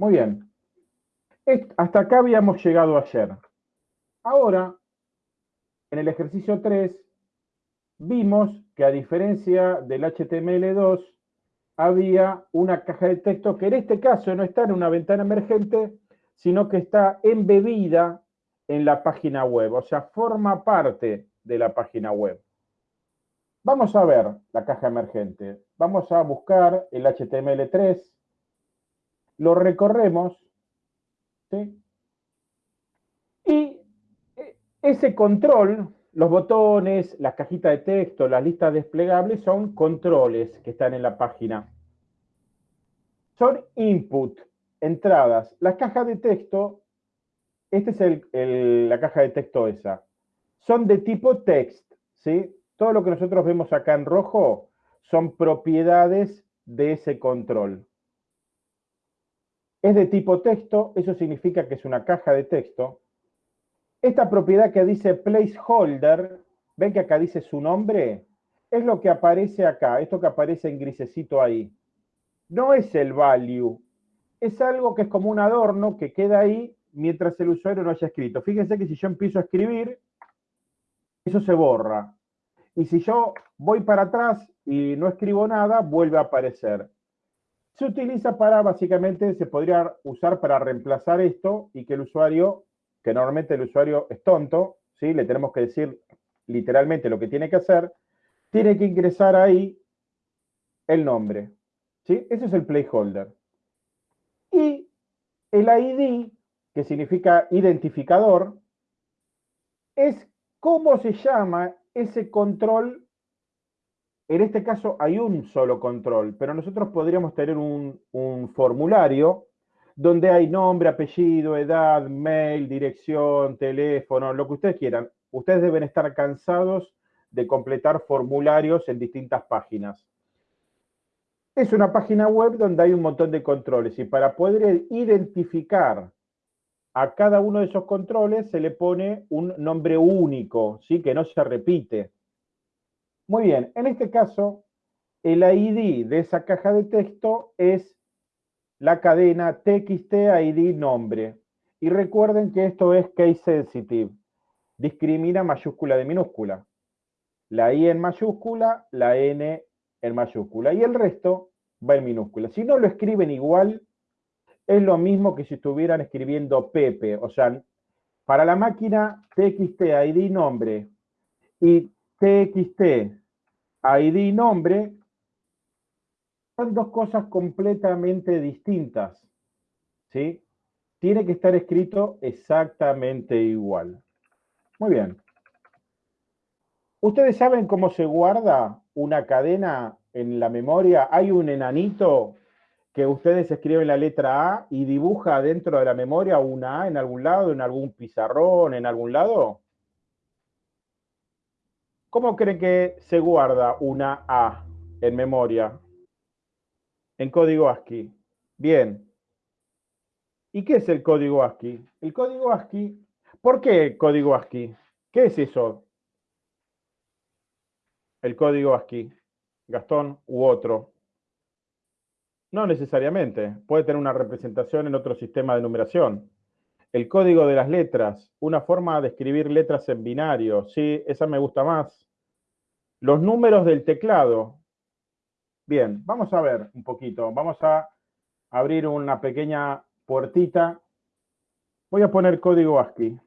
Muy bien. Hasta acá habíamos llegado ayer. Ahora, en el ejercicio 3, vimos que a diferencia del HTML2, había una caja de texto que en este caso no está en una ventana emergente, sino que está embebida en la página web, o sea, forma parte de la página web. Vamos a ver la caja emergente. Vamos a buscar el HTML3, lo recorremos, y eh, ese control, los botones, las cajitas de texto, las listas desplegables son controles que están en la página. Son input, entradas. Las cajas de texto, esta es la caja de texto esa, son de tipo text, ¿sí? Todo lo que nosotros vemos acá en rojo son propiedades de ese control. Es de tipo texto, eso significa que es una caja de texto. Esta propiedad que dice placeholder, ven que acá dice su nombre, es lo que aparece acá, esto que aparece en grisecito ahí. No es el value, es algo que es como un adorno que queda ahí mientras el usuario no haya escrito. Fíjense que si yo empiezo a escribir, eso se borra. Y si yo voy para atrás y no escribo nada, vuelve a aparecer. Se utiliza para, básicamente, se podría usar para reemplazar esto y que el usuario, que normalmente el usuario es tonto, ¿sí? le tenemos que decir literalmente lo que tiene que hacer, tiene que ingresar ahí el nombre. ¿sí? Ese es el placeholder. Y el ID, que significa identificador, es cómo se llama ese control en este caso hay un solo control, pero nosotros podríamos tener un, formulario donde hay nombre, apellido, edad, mail, dirección, teléfono, lo que ustedes quieran. Ustedes deben estar cansados de completar formularios en distintas páginas. Es una página web donde hay un montón de controles y para poder identificar a cada uno de esos controles se le pone un nombre único, ¿sí? que no se repite. Muy bien, en este caso, el ID de esa caja de texto es la cadena TXT ID nombre. Y recuerden que esto es case sensitive. Discrimina mayúscula de minúscula. La I en mayúscula, la N en mayúscula. Y el resto va en minúscula. Si no lo escriben igual, es lo mismo que si estuvieran escribiendo Pepe. O sea, para la máquina TXT ID nombre y TXT ID nombre son dos cosas completamente distintas. ¿Sí? Tiene que estar escrito exactamente igual. Muy bien. ¿Ustedes saben cómo se guarda una cadena en la memoria? Hay un enanito que ustedes escriben la letra A y dibuja dentro de la memoria una A en algún lado, en algún pizarrón, en algún lado. ¿Cómo creen que se guarda una A en memoria? En código ASCII. Bien. ¿Y qué es el código ASCII? El código ASCII, ¿por qué código ASCII? ¿Qué es eso? El código ASCII, Gastón u otro. No necesariamente, puede tener una representación en otro sistema de numeración. El código de las letras, una forma de escribir letras en binario. Sí, esa me gusta más. Los números del teclado. Bien, vamos a ver un poquito. Vamos a abrir una pequeña puertita. Voy a poner código ASCII.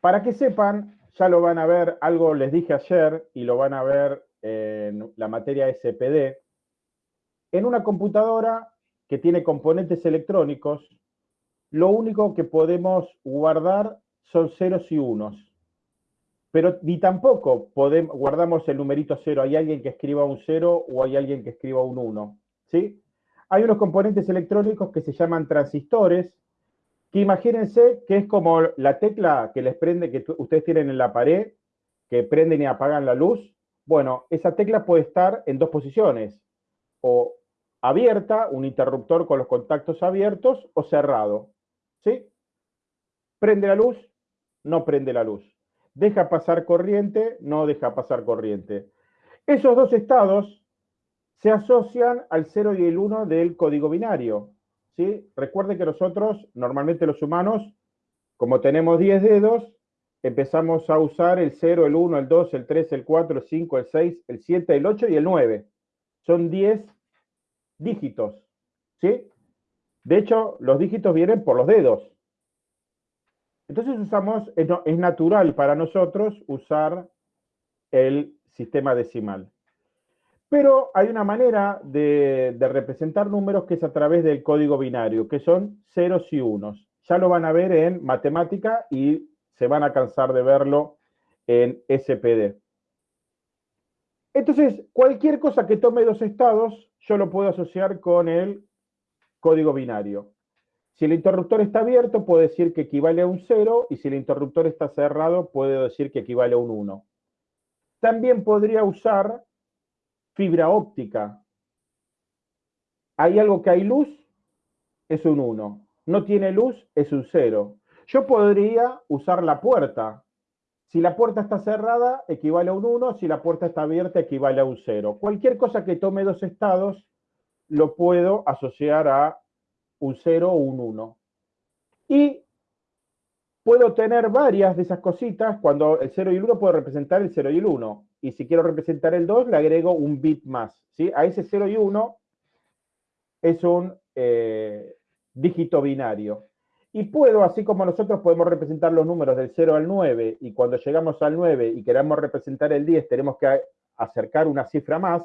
Para que sepan, ya lo van a ver, algo les dije ayer y lo van a ver en la materia SPD. En una computadora que tiene componentes electrónicos, lo único que podemos guardar son ceros y unos. Pero ni tampoco podemos, guardamos el numerito cero. Hay alguien que escriba un cero o hay alguien que escriba un uno. ¿sí? Hay unos componentes electrónicos que se llaman transistores, que imagínense que es como la tecla que les prende, que ustedes tienen en la pared, que prenden y apagan la luz. Bueno, esa tecla puede estar en dos posiciones, o abierta, un interruptor con los contactos abiertos, o cerrado. ¿Sí? Prende la luz, no prende la luz. Deja pasar corriente, no deja pasar corriente. Esos dos estados se asocian al 0 y el 1 del código binario. ¿sí? Recuerden que nosotros, normalmente los humanos, como tenemos 10 dedos, empezamos a usar el 0, el 1, el 2, el 3, el 4, el 5, el 6, el 7, el 8 y el 9. Son 10 dígitos. ¿sí? De hecho, los dígitos vienen por los dedos. Entonces usamos, es natural para nosotros usar el sistema decimal. Pero hay una manera de, representar números que es a través del código binario, que son ceros y unos. Ya lo van a ver en matemática y se van a cansar de verlo en SPD. Entonces, cualquier cosa que tome dos estados, yo lo puedo asociar con el código binario. Si el interruptor está abierto, puedo decir que equivale a un 0, y si el interruptor está cerrado, puedo decir que equivale a un 1. También podría usar fibra óptica. Hay algo que hay luz, es un 1. No tiene luz, es un 0. Yo podría usar la puerta. Si la puerta está cerrada, equivale a un 1. Si la puerta está abierta, equivale a un 0. Cualquier cosa que tome dos estados, lo puedo asociar a un 0 o un 1. Y puedo tener varias de esas cositas. Cuando el 0 y el 1 puedo representar el 0 y el 1. Y si quiero representar el 2, le agrego un bit más. ¿sí? A ese 0 y 1 es un eh, dígito binario. Y puedo, así como nosotros podemos representar los números del 0 al 9, y cuando llegamos al 9 y queremos representar el 10, tenemos que acercar una cifra más,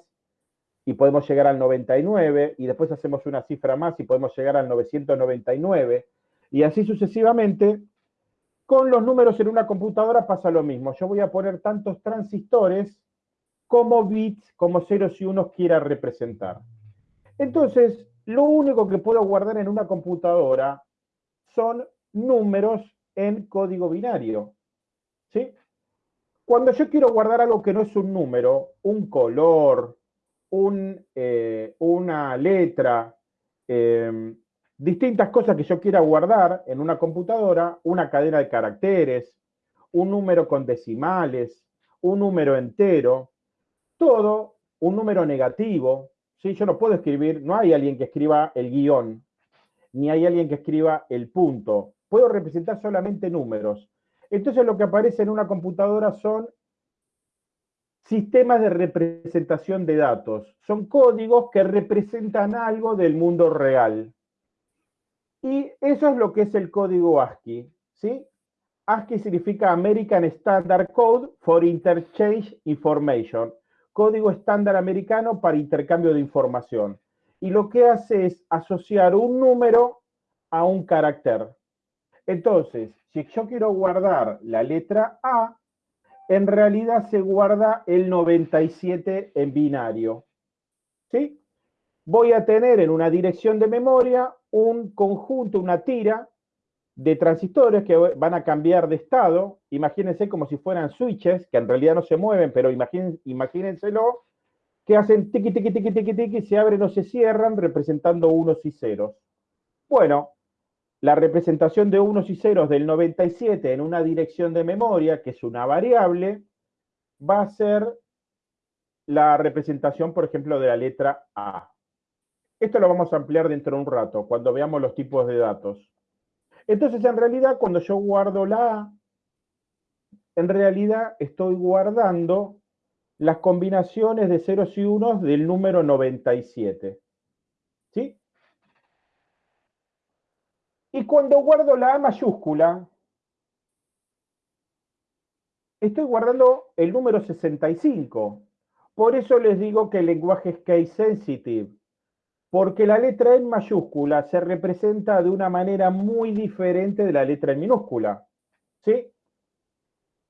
y podemos llegar al 99, y después hacemos una cifra más y podemos llegar al 999, y así sucesivamente, con los números en una computadora pasa lo mismo. Yo voy a poner tantos transistores como bits, como ceros y unos quiera representar. Entonces, lo único que puedo guardar en una computadora son números en código binario. ¿Sí? Cuando yo quiero guardar algo que no es un número, un color, eh, una letra, em, distintas cosas que yo quiera guardar en una computadora, una cadena de caracteres, un número con decimales, un número entero, todo un número negativo. ¿sí? Yo no puedo escribir, no hay alguien que escriba el guion, ni hay alguien que escriba el punto. Puedo representar solamente números. Entonces lo que aparece en una computadora son sistemas de representación de datos. Son códigos que representan algo del mundo real. Y eso es lo que es el código ASCII. ¿sí? ASCII significa American Standard Code for Interchange Information. Código estándar americano para intercambio de información. Y lo que hace es asociar un número a un carácter. Entonces, si yo quiero guardar la letra A, en realidad se guarda el 97 en binario. ¿Sí? Voy a tener en una dirección de memoria un conjunto, una tira de transistores que van a cambiar de estado. Imagínense como si fueran switches, que en realidad no se mueven, pero imagínenselo, que hacen tiqui, tiqui, tiqui, tiqui, tiqui, se abren o se cierran representando unos y ceros. Bueno, la representación de unos y ceros del 97 en una dirección de memoria, que es una variable, va a ser la representación, por ejemplo, de la letra A. Esto lo vamos a ampliar dentro de un rato, cuando veamos los tipos de datos. Entonces, en realidad, cuando yo guardo la A, en realidad estoy guardando las combinaciones de ceros y unos del número 97. ¿Sí? Y cuando guardo la A mayúscula, estoy guardando el número 65. Por eso les digo que el lenguaje es case sensitive, porque la letra en mayúscula se representa de una manera muy diferente de la letra en minúscula. ¿Sí?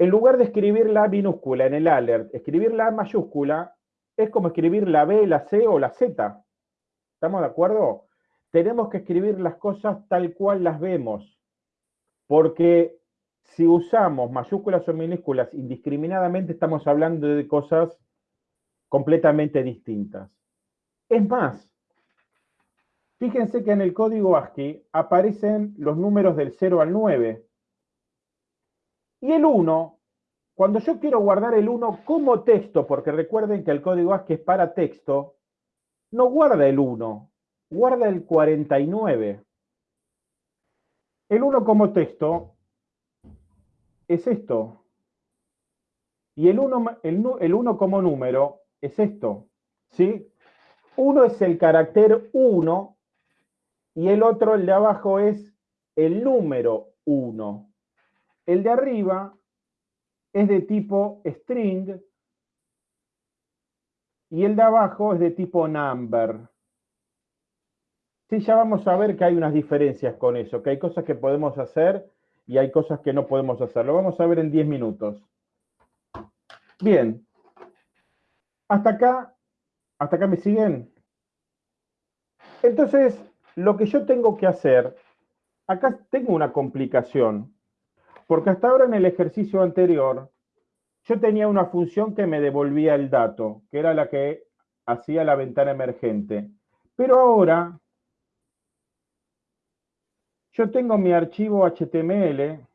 En lugar de escribir la minúscula en el alert, escribir la mayúscula es como escribir la B, la C o la Z. ¿Estamos de acuerdo? tenemos que escribir las cosas tal cual las vemos, porque si usamos mayúsculas o minúsculas indiscriminadamente estamos hablando de cosas completamente distintas. Es más, fíjense que en el código ASCII aparecen los números del 0 al 9. Y el 1, cuando yo quiero guardar el 1 como texto, porque recuerden que el código ASCII es para texto, no guarda el 1, guarda el 49. El 1 como texto es esto. Y el 1 el, uno como número es esto. ¿sí? Uno es el carácter 1 y el otro, el de abajo, es el número 1. El de arriba es de tipo string y el de abajo es de tipo number. Sí, ya vamos a ver que hay unas diferencias con eso, que hay cosas que podemos hacer y hay cosas que no podemos hacer. Lo vamos a ver en 10 minutos. Bien. Hasta acá, hasta acá me siguen. Entonces, lo que yo tengo que hacer, acá tengo una complicación, porque hasta ahora en el ejercicio anterior, yo tenía una función que me devolvía el dato, que era la que hacía la ventana emergente. Pero ahora, yo tengo mi archivo HTML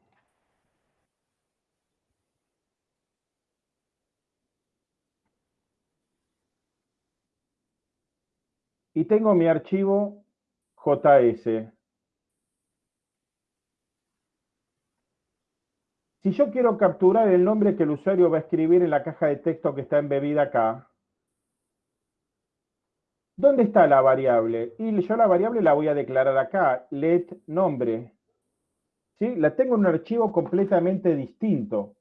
y tengo mi archivo JS. Si yo quiero capturar el nombre que el usuario va a escribir en la caja de texto que está embebida acá, ¿dónde está la variable? Y yo la variable la voy a declarar acá, let nombre. ¿Sí? La tengo en un archivo completamente distinto.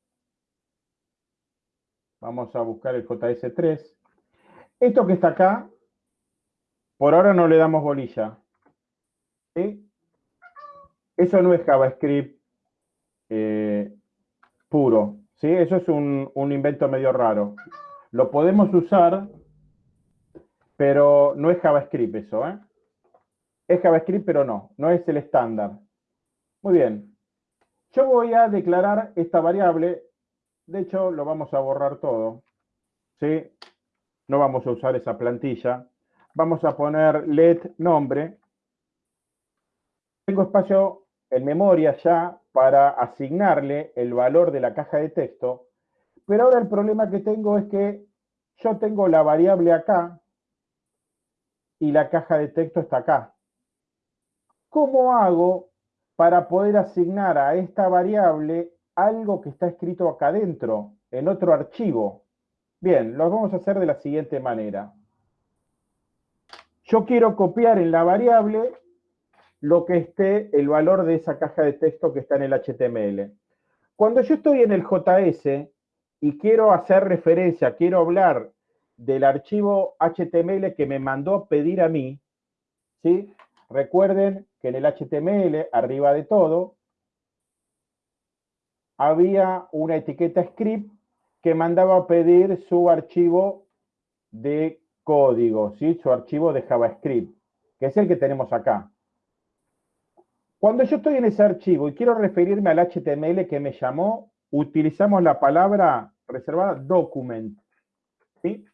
Vamos a buscar el JS3. Esto que está acá por ahora no le damos bolilla. Eso no es JavaScript eh, puro. ¿sí? Eso es un, invento medio raro. Lo podemos usar, pero no es JavaScript eso. ¿eh? Es JavaScript, pero no. No es el estándar. Muy bien. Yo voy a declarar esta variable. De hecho, lo vamos a borrar todo. ¿sí? No vamos a usar esa plantilla vamos a poner let nombre. Tengo espacio en memoria ya para asignarle el valor de la caja de texto, pero ahora el problema que tengo es que yo tengo la variable acá y la caja de texto está acá. ¿Cómo hago para poder asignar a esta variable algo que está escrito acá adentro, en otro archivo? Bien, lo vamos a hacer de la siguiente manera. Yo quiero copiar en la variable lo que esté el valor de esa caja de texto que está en el HTML. Cuando yo estoy en el JS y quiero hacer referencia, quiero hablar del archivo HTML que me mandó pedir a mí, ¿sí? Recuerden que en el HTML, arriba de todo, había una etiqueta script que mandaba a pedir su archivo de código, ¿sí? su archivo de JavaScript, que es el que tenemos acá. Cuando yo estoy en ese archivo y quiero referirme al HTML que me llamó, utilizamos la palabra reservada document. ¿sí?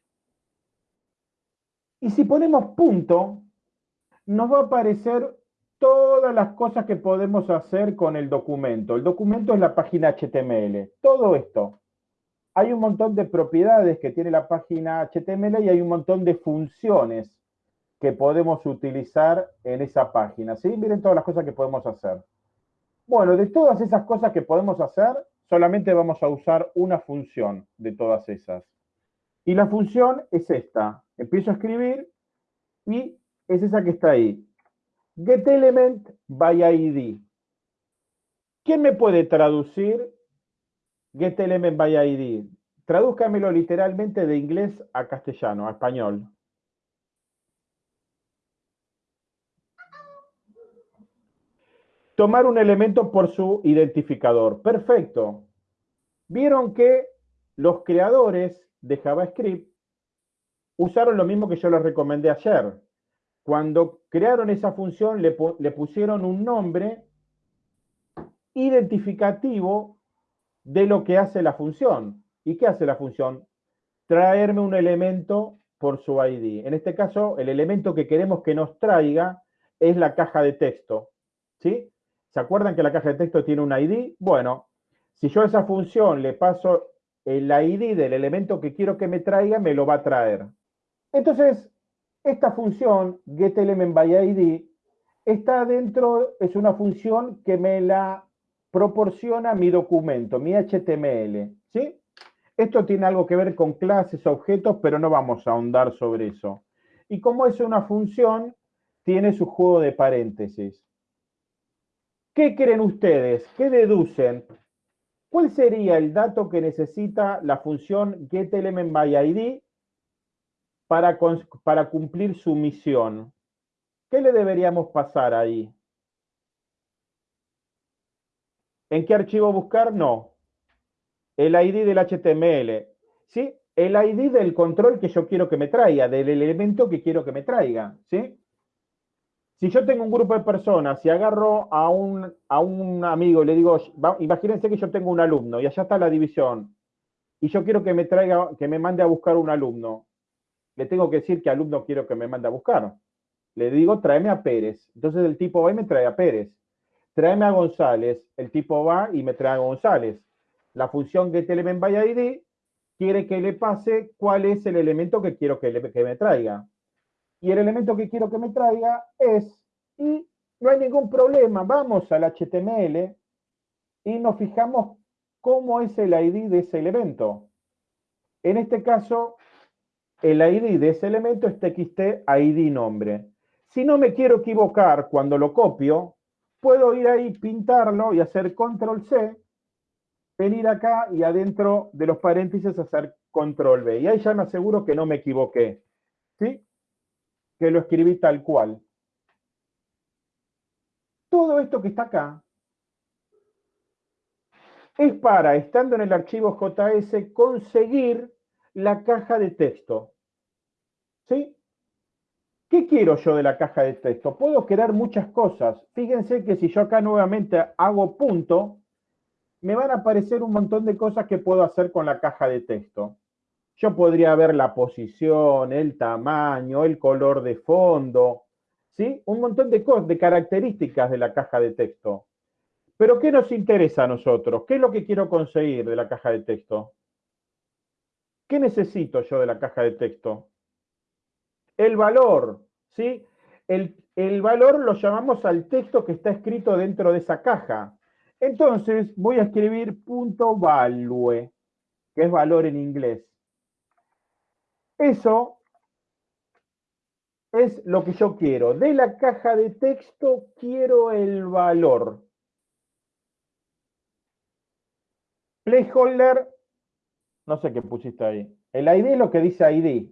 Y si ponemos punto, nos va a aparecer todas las cosas que podemos hacer con el documento. El documento es la página HTML. Todo esto hay un montón de propiedades que tiene la página HTML y hay un montón de funciones que podemos utilizar en esa página. ¿sí? Miren todas las cosas que podemos hacer. Bueno, de todas esas cosas que podemos hacer, solamente vamos a usar una función de todas esas. Y la función es esta. Empiezo a escribir y es esa que está ahí. GetElement by ID. ¿Quién me puede traducir GetElement by ID. Tradúzcamelo literalmente de inglés a castellano, a español. Tomar un elemento por su identificador. Perfecto. Vieron que los creadores de JavaScript usaron lo mismo que yo les recomendé ayer. Cuando crearon esa función, le, le pusieron un nombre identificativo de lo que hace la función. ¿Y qué hace la función? Traerme un elemento por su ID. En este caso, el elemento que queremos que nos traiga es la caja de texto. ¿Sí? ¿Se acuerdan que la caja de texto tiene un ID? Bueno, si yo a esa función le paso el ID del elemento que quiero que me traiga, me lo va a traer. Entonces, esta función, getElementById, está dentro, es una función que me la proporciona mi documento, mi HTML, ¿sí? Esto tiene algo que ver con clases, objetos, pero no vamos a ahondar sobre eso. Y como es una función, tiene su juego de paréntesis. ¿Qué creen ustedes? ¿Qué deducen? ¿Cuál sería el dato que necesita la función getElementById para, para cumplir su misión? ¿Qué le deberíamos pasar ahí? ¿En qué archivo buscar? No. El ID del HTML. ¿Sí? El ID del control que yo quiero que me traiga, del elemento que quiero que me traiga. ¿Sí? Si yo tengo un grupo de personas y agarro a un, a un amigo y le digo, imagínense que yo tengo un alumno y allá está la división, y yo quiero que me traiga, que me mande a buscar un alumno, le tengo que decir qué alumno quiero que me mande a buscar. Le digo, tráeme a Pérez. Entonces el tipo va y me trae a Pérez tráeme a González, el tipo va y me trae a González. La función getElementById quiere que le pase cuál es el elemento que quiero que, me traiga. Y el elemento que quiero que me traiga es, y no hay ningún problema, vamos al HTML y nos fijamos cómo es el ID de ese elemento. En este caso, el ID de ese elemento es txt ID nombre. Si no me quiero equivocar cuando lo copio, puedo ir ahí, pintarlo y hacer control C, venir acá y adentro de los paréntesis hacer control V. Y ahí ya me aseguro que no me equivoqué. ¿Sí? Que lo escribí tal cual. Todo esto que está acá es para, estando en el archivo JS, conseguir la caja de texto. ¿Sí? ¿Qué quiero yo de la caja de texto? Puedo crear muchas cosas. Fíjense que si yo acá nuevamente hago punto, me van a aparecer un montón de cosas que puedo hacer con la caja de texto. Yo podría ver la posición, el tamaño, el color de fondo, ¿sí? Un montón de cosas, de características de la caja de texto. Pero ¿qué nos interesa a nosotros? ¿Qué es lo que quiero conseguir de la caja de texto? ¿Qué necesito yo de la caja de texto? el valor, ¿sí? El, valor lo llamamos al texto que está escrito dentro de esa caja. Entonces voy a escribir punto value, que es valor en inglés. Eso es lo que yo quiero. De la caja de texto quiero el valor. Placeholder, no sé qué pusiste ahí. El ID es lo que dice ID.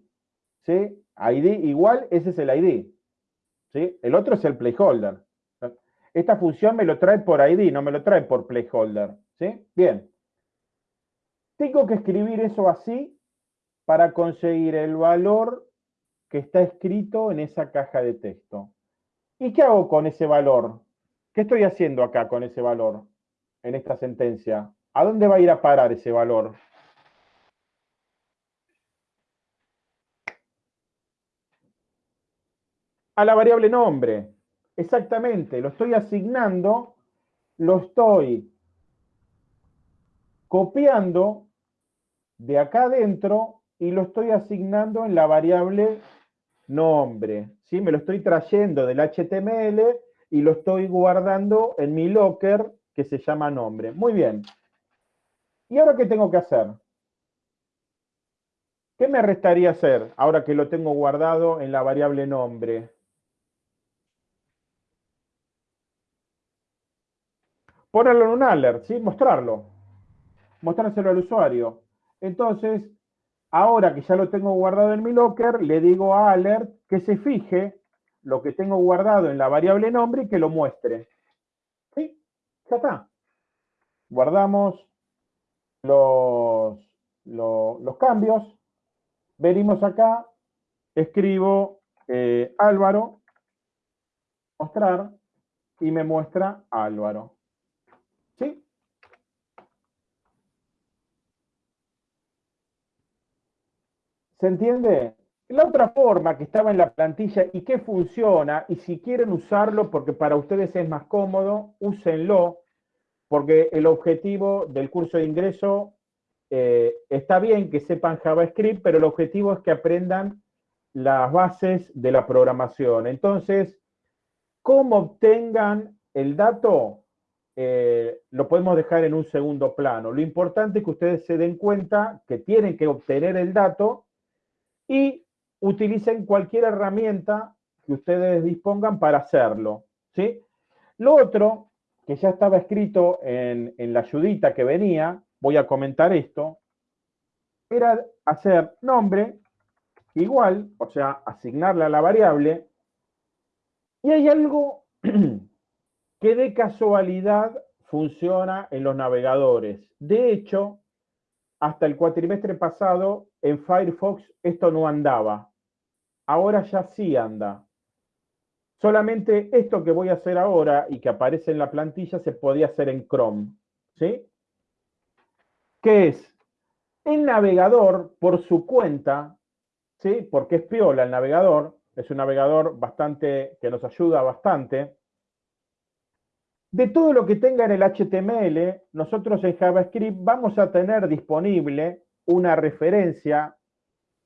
¿sí? ID igual, ese es el ID. ¿sí? El otro es el placeholder. Esta función me lo trae por ID, no me lo trae por placeholder. ¿sí? Bien. Tengo que escribir eso así para conseguir el valor que está escrito en esa caja de texto. ¿Y qué hago con ese valor? ¿Qué estoy haciendo acá con ese valor en esta sentencia? ¿A dónde va a ir a parar ese valor? a la variable nombre. Exactamente, lo estoy asignando, lo estoy copiando de acá adentro y lo estoy asignando en la variable nombre. ¿sí? Me lo estoy trayendo del HTML y lo estoy guardando en mi locker que se llama nombre. Muy bien. ¿Y ahora qué tengo que hacer? ¿Qué me restaría hacer ahora que lo tengo guardado en la variable nombre? ponerlo en un alert, ¿sí? mostrarlo, mostrárselo al usuario. Entonces, ahora que ya lo tengo guardado en mi locker, le digo a alert que se fije lo que tengo guardado en la variable nombre y que lo muestre. ¿Sí? Ya está. Guardamos los, los, cambios. Venimos acá, escribo eh, Álvaro, mostrar, y me muestra Álvaro. ¿Sí? ¿Se entiende? La otra forma que estaba en la plantilla y que funciona, y si quieren usarlo porque para ustedes es más cómodo, úsenlo, porque el objetivo del curso de ingreso eh, está bien que sepan JavaScript, pero el objetivo es que aprendan las bases de la programación. Entonces, cómo obtengan el dato, eh, lo podemos dejar en un segundo plano. Lo importante es que ustedes se den cuenta que tienen que obtener el dato y utilicen cualquier herramienta que ustedes dispongan para hacerlo. ¿sí? Lo otro, que ya estaba escrito en, en la ayudita que venía, voy a comentar esto, era hacer nombre igual, o sea, asignarle a la variable, y hay algo que de casualidad funciona en los navegadores. De hecho, hasta el cuatrimestre pasado en Firefox esto no andaba. Ahora ya sí anda. Solamente esto que voy a hacer ahora y que aparece en la plantilla se podía hacer en Chrome. ¿Sí? ¿Qué es? El navegador, por su cuenta, ¿sí? Porque es piola el navegador, es un navegador bastante, que nos ayuda bastante. De todo lo que tenga en el HTML, nosotros en JavaScript vamos a tener disponible una referencia,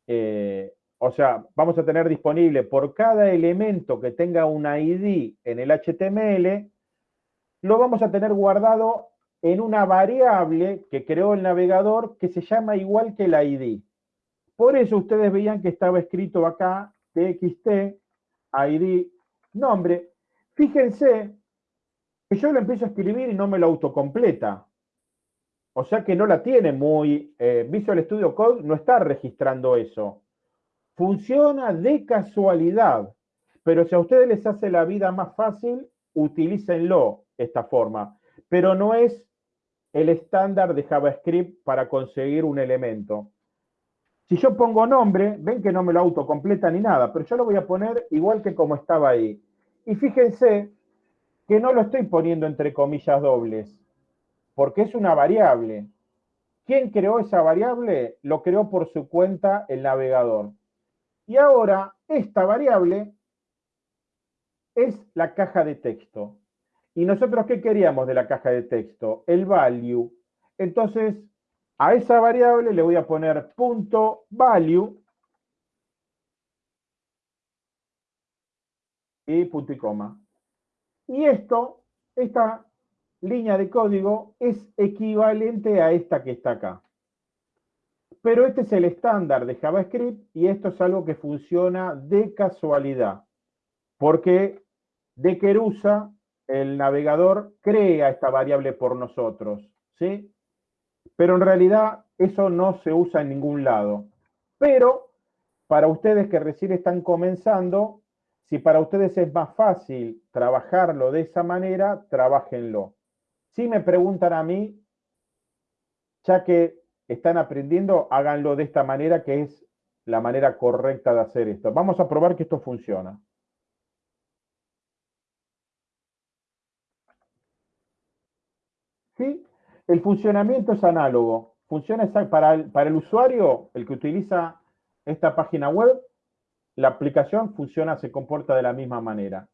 eh, o sea, vamos a tener disponible por cada elemento que tenga una ID en el HTML, lo vamos a tener guardado en una variable que creó el navegador que se llama igual que la ID. Por eso ustedes veían que estaba escrito acá txt, id, nombre. Fíjense que yo lo empiezo a escribir y no me lo autocompleta. O sea que no la tiene muy... Eh, Visual Studio Code no está registrando eso. Funciona de casualidad. Pero si a ustedes les hace la vida más fácil, utilícenlo esta forma. Pero no es el estándar de JavaScript para conseguir un elemento. Si yo pongo nombre, ven que no me lo autocompleta ni nada, pero yo lo voy a poner igual que como estaba ahí. Y fíjense que no lo estoy poniendo entre comillas dobles, porque es una variable. ¿Quién creó esa variable? Lo creó por su cuenta el navegador. Y ahora esta variable es la caja de texto. ¿Y nosotros qué queríamos de la caja de texto? El value. Entonces, a esa variable le voy a poner punto value y punto y coma. Y esto, esta línea de código es equivalente a esta que está acá. Pero este es el estándar de JavaScript y esto es algo que funciona de casualidad. Porque de Kerusa, el navegador crea esta variable por nosotros. ¿sí? pero en realidad eso no se usa en ningún lado. Pero para ustedes que recién están comenzando, si para ustedes es más fácil trabajarlo de esa manera, trabajenlo. Si me preguntan a mí, ya que están aprendiendo, háganlo de esta manera que es la manera correcta de hacer esto. Vamos a probar que esto funciona. ¿Sí? El funcionamiento es análogo. Funciona para el, para el usuario, el que utiliza esta página web, la aplicación funciona, se comporta de la misma manera.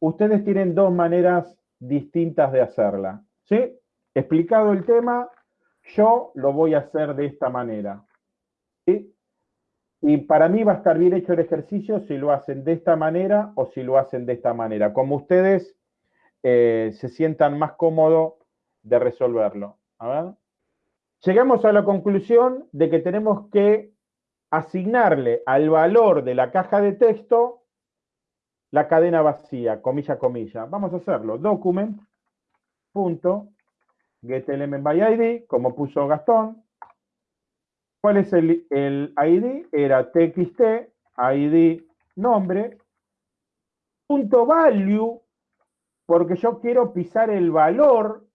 Ustedes tienen dos maneras distintas de hacerla. ¿Sí? Explicado el tema, yo lo voy a hacer de esta manera. ¿Sí? Y para mí va a estar bien hecho el ejercicio si lo hacen de esta manera o si lo hacen de esta manera. Como ustedes eh, se sientan más cómodos de resolverlo. A ver. Llegamos a la conclusión de que tenemos que asignarle al valor de la caja de texto la cadena vacía, comilla, comilla. Vamos a hacerlo. Document. Punto. como puso Gastón. ¿Cuál es el, el ID? Era txt, ID, nombre. Punto value, porque yo quiero pisar el valor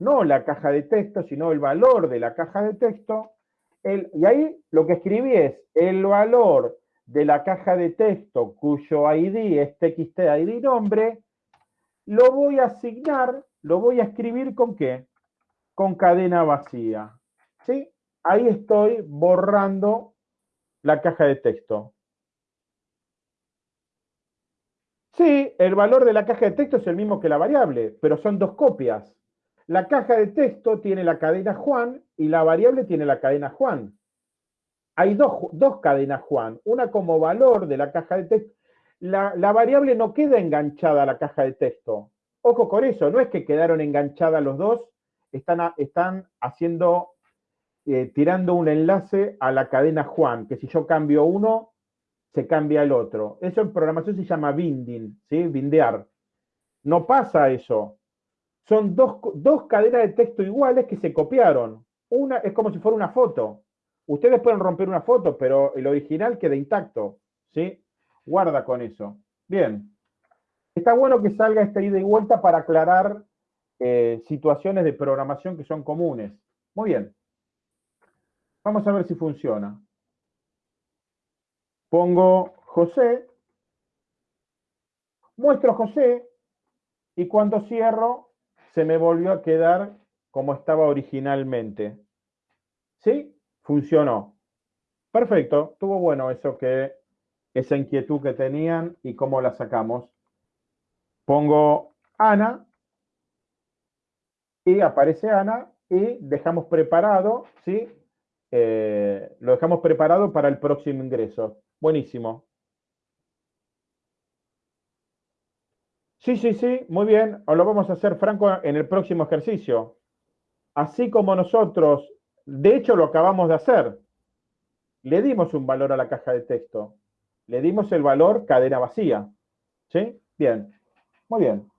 no la caja de texto, sino el valor de la caja de texto. y ahí lo que escribí es el valor de la caja de texto cuyo ID es txt ID nombre, lo voy a asignar, lo voy a escribir con qué? Con cadena vacía. ¿Sí? Ahí estoy borrando la caja de texto. Sí, el valor de la caja de texto es el mismo que la variable, pero son dos copias. La caja de texto tiene la cadena Juan y la variable tiene la cadena Juan. Hay dos, cadenas Juan, una como valor de la caja de texto. La, variable no queda enganchada a la caja de texto. Ojo con eso, no es que quedaron enganchadas los dos, están, están haciendo, eh, tirando un enlace a la cadena Juan, que si yo cambio uno, se cambia el otro. Eso en programación se llama binding. Bindear. No pasa eso. Son dos, dos cadenas de texto iguales que se copiaron. Una es como si fuera una foto. Ustedes pueden romper una foto, pero el original queda intacto, ¿sí? Guarda con eso. Bien. Está bueno que salga esta ida y vuelta para aclarar eh, situaciones de programación que son comunes. Muy bien. Vamos a ver si funciona. Pongo José, muestro José, y cuando cierro, se me volvió a quedar como estaba originalmente. ¿Sí? Funcionó. Perfecto, estuvo bueno eso que, esa inquietud que tenían y cómo la sacamos. Pongo Ana y aparece Ana y dejamos preparado, ¿sí? Eh, lo dejamos preparado para el próximo ingreso. Buenísimo. Sí, sí, sí, muy bien. O lo vamos a hacer, Franco, en el próximo ejercicio. Así como nosotros, de hecho lo acabamos de hacer. Le dimos un valor a la caja de texto. Le dimos el valor cadena vacía. ¿Sí? Bien. Muy bien.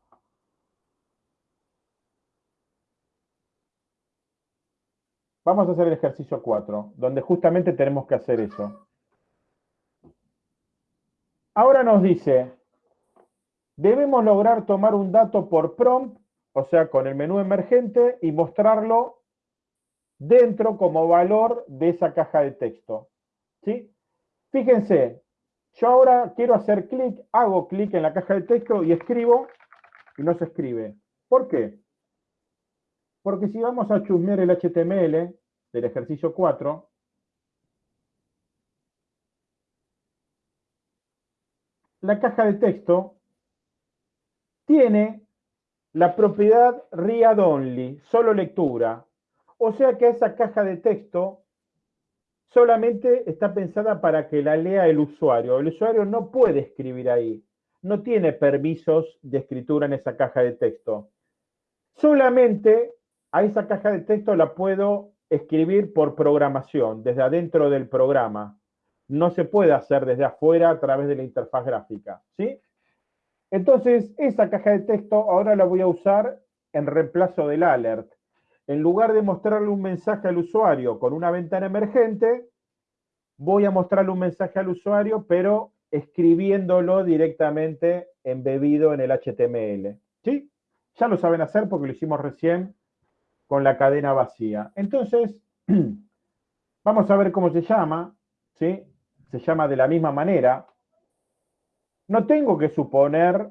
Vamos a hacer el ejercicio 4, donde justamente tenemos que hacer eso. Ahora nos dice, debemos lograr tomar un dato por prompt, o sea, con el menú emergente, y mostrarlo dentro como valor de esa caja de texto. ¿Sí? Fíjense, yo ahora quiero hacer clic, hago clic en la caja de texto y escribo, y no se escribe. ¿Por qué? Porque si vamos a chusmear el HTML del ejercicio 4, la caja de texto tiene la propiedad read only, solo lectura. O sea que esa caja de texto solamente está pensada para que la lea el usuario. El usuario no puede escribir ahí. No tiene permisos de escritura en esa caja de texto. Solamente a esa caja de texto la puedo escribir por programación, desde adentro del programa no se puede hacer desde afuera a través de la interfaz gráfica, ¿sí? Entonces, esa caja de texto ahora la voy a usar en reemplazo del alert. En lugar de mostrarle un mensaje al usuario con una ventana emergente, voy a mostrarle un mensaje al usuario, pero escribiéndolo directamente embebido en el HTML. ¿Sí? Ya lo saben hacer porque lo hicimos recién con la cadena vacía. Entonces, vamos a ver cómo se llama. ¿sí? se llama de la misma manera, no tengo que suponer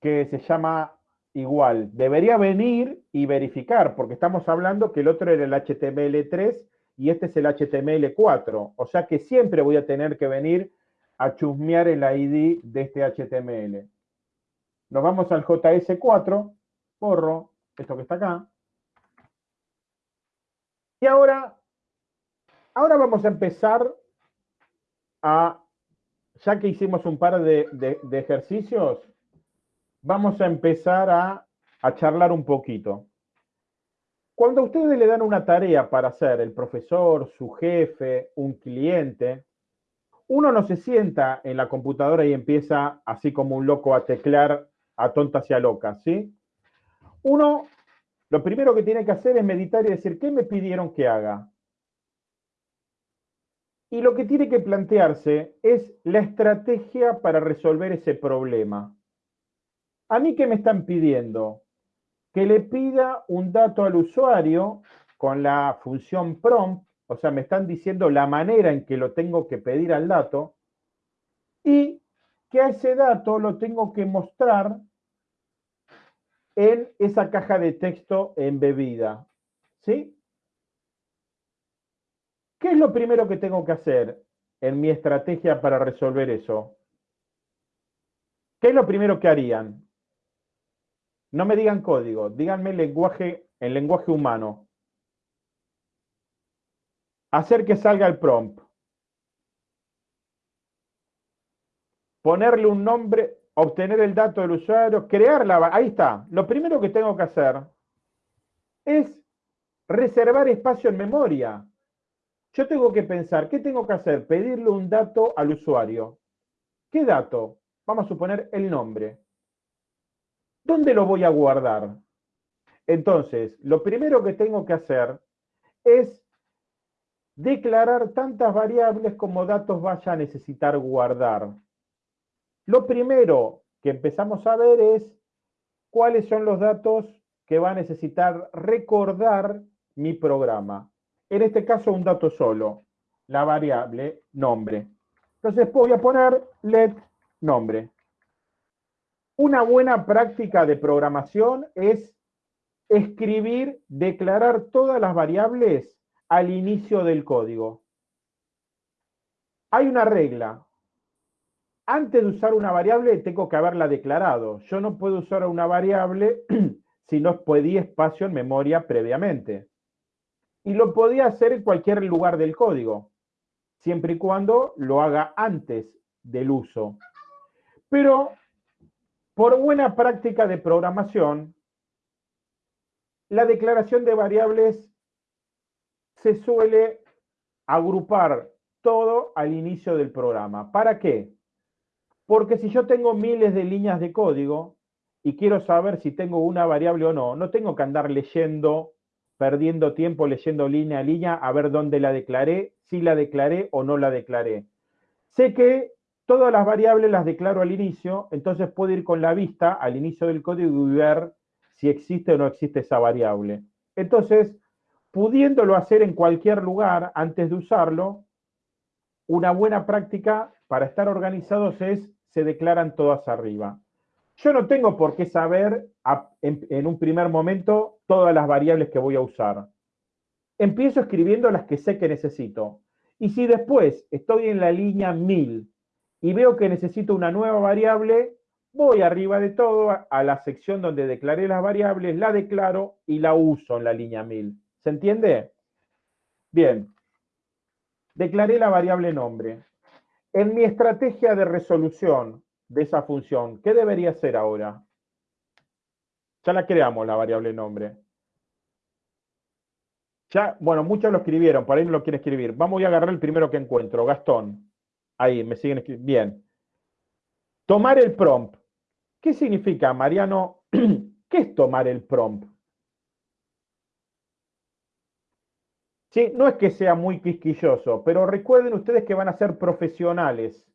que se llama igual. Debería venir y verificar, porque estamos hablando que el otro era el HTML3 y este es el HTML4. O sea que siempre voy a tener que venir a chusmear el ID de este HTML. Nos vamos al JS4, borro esto que está acá. Y ahora, ahora vamos a empezar a, ya que hicimos un par de, ejercicios, vamos a empezar a, a charlar un poquito. Cuando ustedes le dan una tarea para hacer, el profesor, su jefe, un cliente, uno no se sienta en la computadora y empieza así como un loco a teclear a tontas y a locas, ¿sí? Uno, lo primero que tiene que hacer es meditar y decir, ¿qué me pidieron que haga? Y lo que tiene que plantearse es la estrategia para resolver ese problema. ¿A mí qué me están pidiendo? Que le pida un dato al usuario con la función prompt, o sea, me están diciendo la manera en que lo tengo que pedir al dato, y que a ese dato lo tengo que mostrar en esa caja de texto embebida. ¿Sí? ¿Qué es lo primero que tengo que hacer en mi estrategia para resolver eso? ¿Qué es lo primero que harían? No me digan código, díganme lenguaje, el lenguaje humano. Hacer que salga el prompt. Ponerle un nombre, obtener el dato del usuario, crear la... Ahí está. Lo primero que tengo que hacer es reservar espacio en memoria. Yo tengo que pensar, ¿qué tengo que hacer? Pedirle un dato al usuario. ¿Qué dato? Vamos a suponer el nombre. ¿Dónde lo voy a guardar? Entonces, lo primero que tengo que hacer es declarar tantas variables como datos vaya a necesitar guardar. Lo primero que empezamos a ver es cuáles son los datos que va a necesitar recordar mi programa. En este caso, un dato solo, la variable nombre. Entonces voy a poner let nombre. Una buena práctica de programación es escribir, declarar todas las variables al inicio del código. Hay una regla. Antes de usar una variable tengo que haberla declarado. Yo no puedo usar una variable si no pedí espacio en memoria previamente. Y lo podía hacer en cualquier lugar del código, siempre y cuando lo haga antes del uso. Pero por buena práctica de programación, la declaración de variables se suele agrupar todo al inicio del programa. ¿Para qué? Porque si yo tengo miles de líneas de código y quiero saber si tengo una variable o no, no tengo que andar leyendo, perdiendo tiempo leyendo línea a línea a ver dónde la declaré, si la declaré o no la declaré. Sé que todas las variables las declaro al inicio, entonces puedo ir con la vista al inicio del código y ver si existe o no existe esa variable. Entonces, pudiéndolo hacer en cualquier lugar antes de usarlo, una buena práctica para estar organizados es se declaran todas arriba. Yo no tengo por qué saber en, un primer momento todas las variables que voy a usar. Empiezo escribiendo las que sé que necesito. Y si después estoy en la línea 1000 y veo que necesito una nueva variable, voy arriba de todo a la sección donde declaré las variables, la declaro y la uso en la línea 1000. ¿Se entiende? Bien. Declaré la variable nombre. En mi estrategia de resolución de esa función, ¿qué debería ser ahora? Ya la creamos, la variable nombre. Ya, bueno, muchos lo escribieron, por ahí no lo quieren escribir. Vamos a agarrar el primero que encuentro, Gastón. Ahí, me siguen escribiendo. Bien. Tomar el prompt. ¿Qué significa, Mariano? ¿Qué es tomar el prompt? Sí, no es que sea muy quisquilloso, pero recuerden ustedes que van a ser profesionales.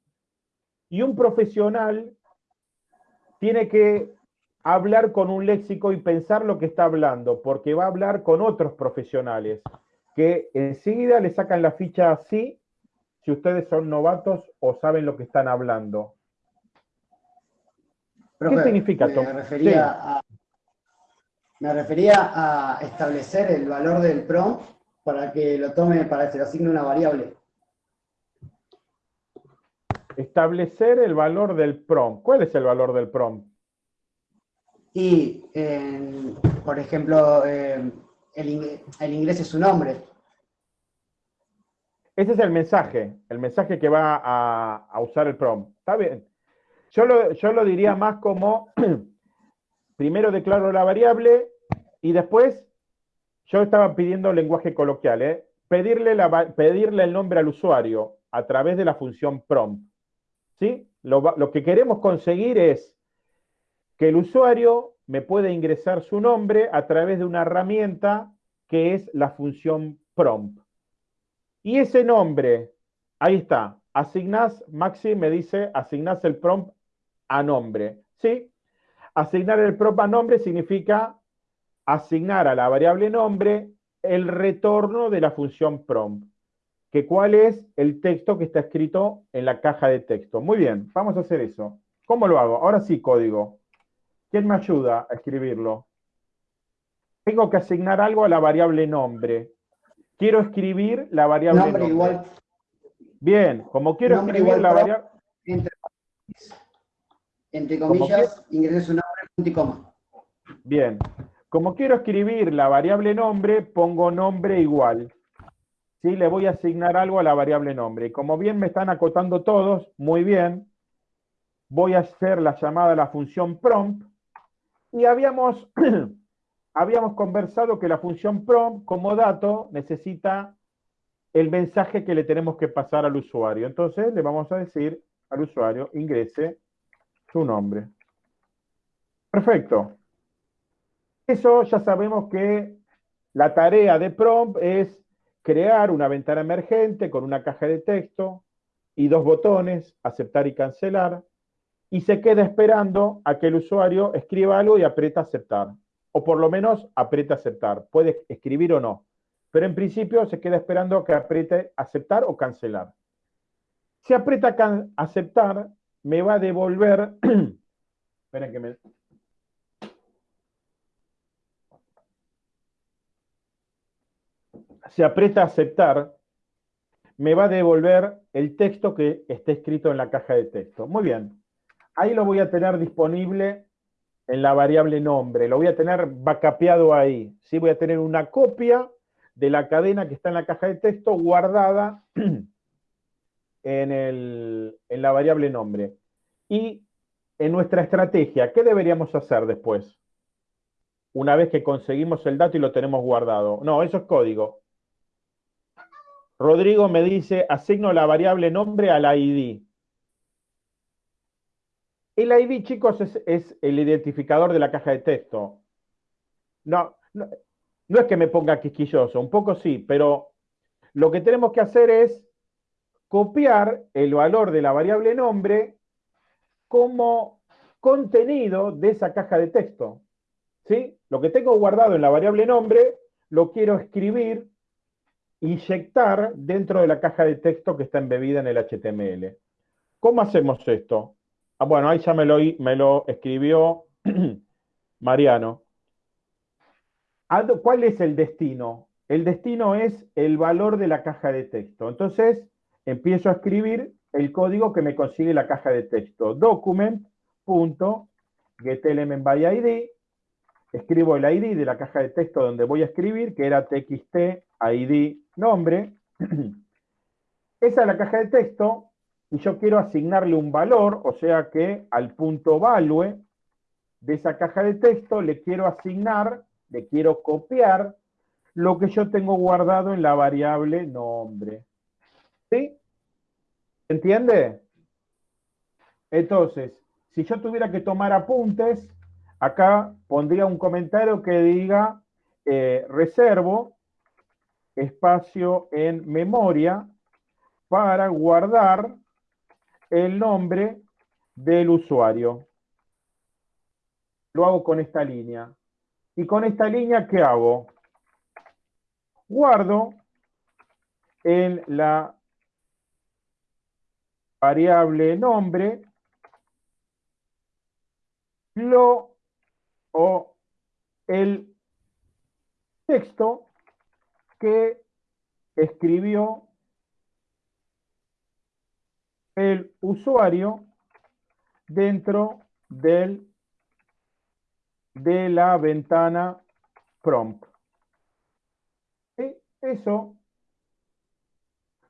Y un profesional tiene que hablar con un léxico y pensar lo que está hablando, porque va a hablar con otros profesionales que enseguida le sacan la ficha así si ustedes son novatos o saben lo que están hablando. ¿Qué significa me refería, a, me refería a establecer el valor del prompt para que lo tome, para que se le asigne una variable. Establecer el valor del prompt. ¿Cuál es el valor del prompt? Y, por ejemplo, el, ingreso es su nombre. Ese es el mensaje, el mensaje que va a, usar el prompt. ¿Está bien? Yo lo, yo lo diría más como, primero declaro la variable y después, yo estaba pidiendo lenguaje coloquial, ¿eh? pedirle, la, pedirle el nombre al usuario a través de la función prompt. ¿sí? Lo, que queremos conseguir es que el usuario me pueda ingresar su nombre a través de una herramienta que es la función prompt. Y ese nombre, ahí está, asignás, Maxi me dice, asignás el prompt a nombre. ¿Sí? Asignar el prompt a nombre significa asignar a la variable nombre el retorno de la función prompt que cuál es el texto que está escrito en la caja de texto. Muy bien, vamos a hacer eso. ¿Cómo lo hago? Ahora sí, código. ¿Quién me ayuda a escribirlo? Tengo que asignar algo a la variable nombre. Quiero escribir la variable nombre. igual. Bien, como quiero escribir la variable... Entre, comillas, ingreso nombre, punto y coma. Bien. Como quiero escribir la variable nombre, pongo nombre igual. ¿sí? le voy a asignar algo a la variable nombre. Como bien me están acotando todos, muy bien, voy a hacer la llamada a la función prompt, y habíamos, habíamos conversado que la función prompt como dato necesita el mensaje que le tenemos que pasar al usuario. Entonces le vamos a decir al usuario, ingrese su nombre. Perfecto. Eso ya sabemos que la tarea de prompt es crear una ventana emergente con una caja de texto y dos botones, aceptar y cancelar, y se queda esperando a que el usuario escriba algo y aprieta aceptar. O por lo menos aprieta aceptar. Puede escribir o no. Pero en principio se queda esperando que apriete aceptar o cancelar. Si aprieta aceptar, me va a devolver... Esperen que me... Si aprieta aceptar, me va a devolver el texto que está escrito en la caja de texto. Muy bien. Ahí lo voy a tener disponible en la variable nombre. Lo voy a tener backupeado ahí. ¿sí? Voy a tener una copia de la cadena que está en la caja de texto guardada en, la variable nombre. Y en nuestra estrategia, ¿qué deberíamos hacer después? Una vez que conseguimos el dato y lo tenemos guardado. No, eso es código. Rodrigo me dice, asigno la variable nombre al ID. El ID, chicos, es, el identificador de la caja de texto. No, no, es que me ponga quisquilloso, un poco sí, pero lo que tenemos que hacer es copiar el valor de la variable nombre como contenido de esa caja de texto. ¿Sí? Lo que tengo guardado en la variable nombre lo quiero escribir, inyectar dentro de la caja de texto que está embebida en el HTML. ¿Cómo hacemos esto? Ah, bueno, ahí ya me lo, escribió Mariano. ¿Cuál es el destino? El destino es el valor de la caja de texto. Entonces, empiezo a escribir el código que me consigue la caja de texto. Document.getElementById. Escribo el ID de la caja de texto donde voy a escribir, que era txt id nombre. Esa es la caja de texto y yo quiero asignarle un valor, o sea que al punto value de esa caja de texto le quiero asignar, le quiero copiar lo que yo tengo guardado en la variable nombre. ¿Sí? ¿Entiende? Entonces, si yo tuviera que tomar apuntes, acá pondría un comentario que diga eh, reservo espacio en memoria para guardar el nombre del usuario. Lo hago con esta línea. Y con esta línea, ¿qué hago? Guardo en la variable nombre lo o el texto que escribió el usuario dentro del, de la ventana prompt. Y eso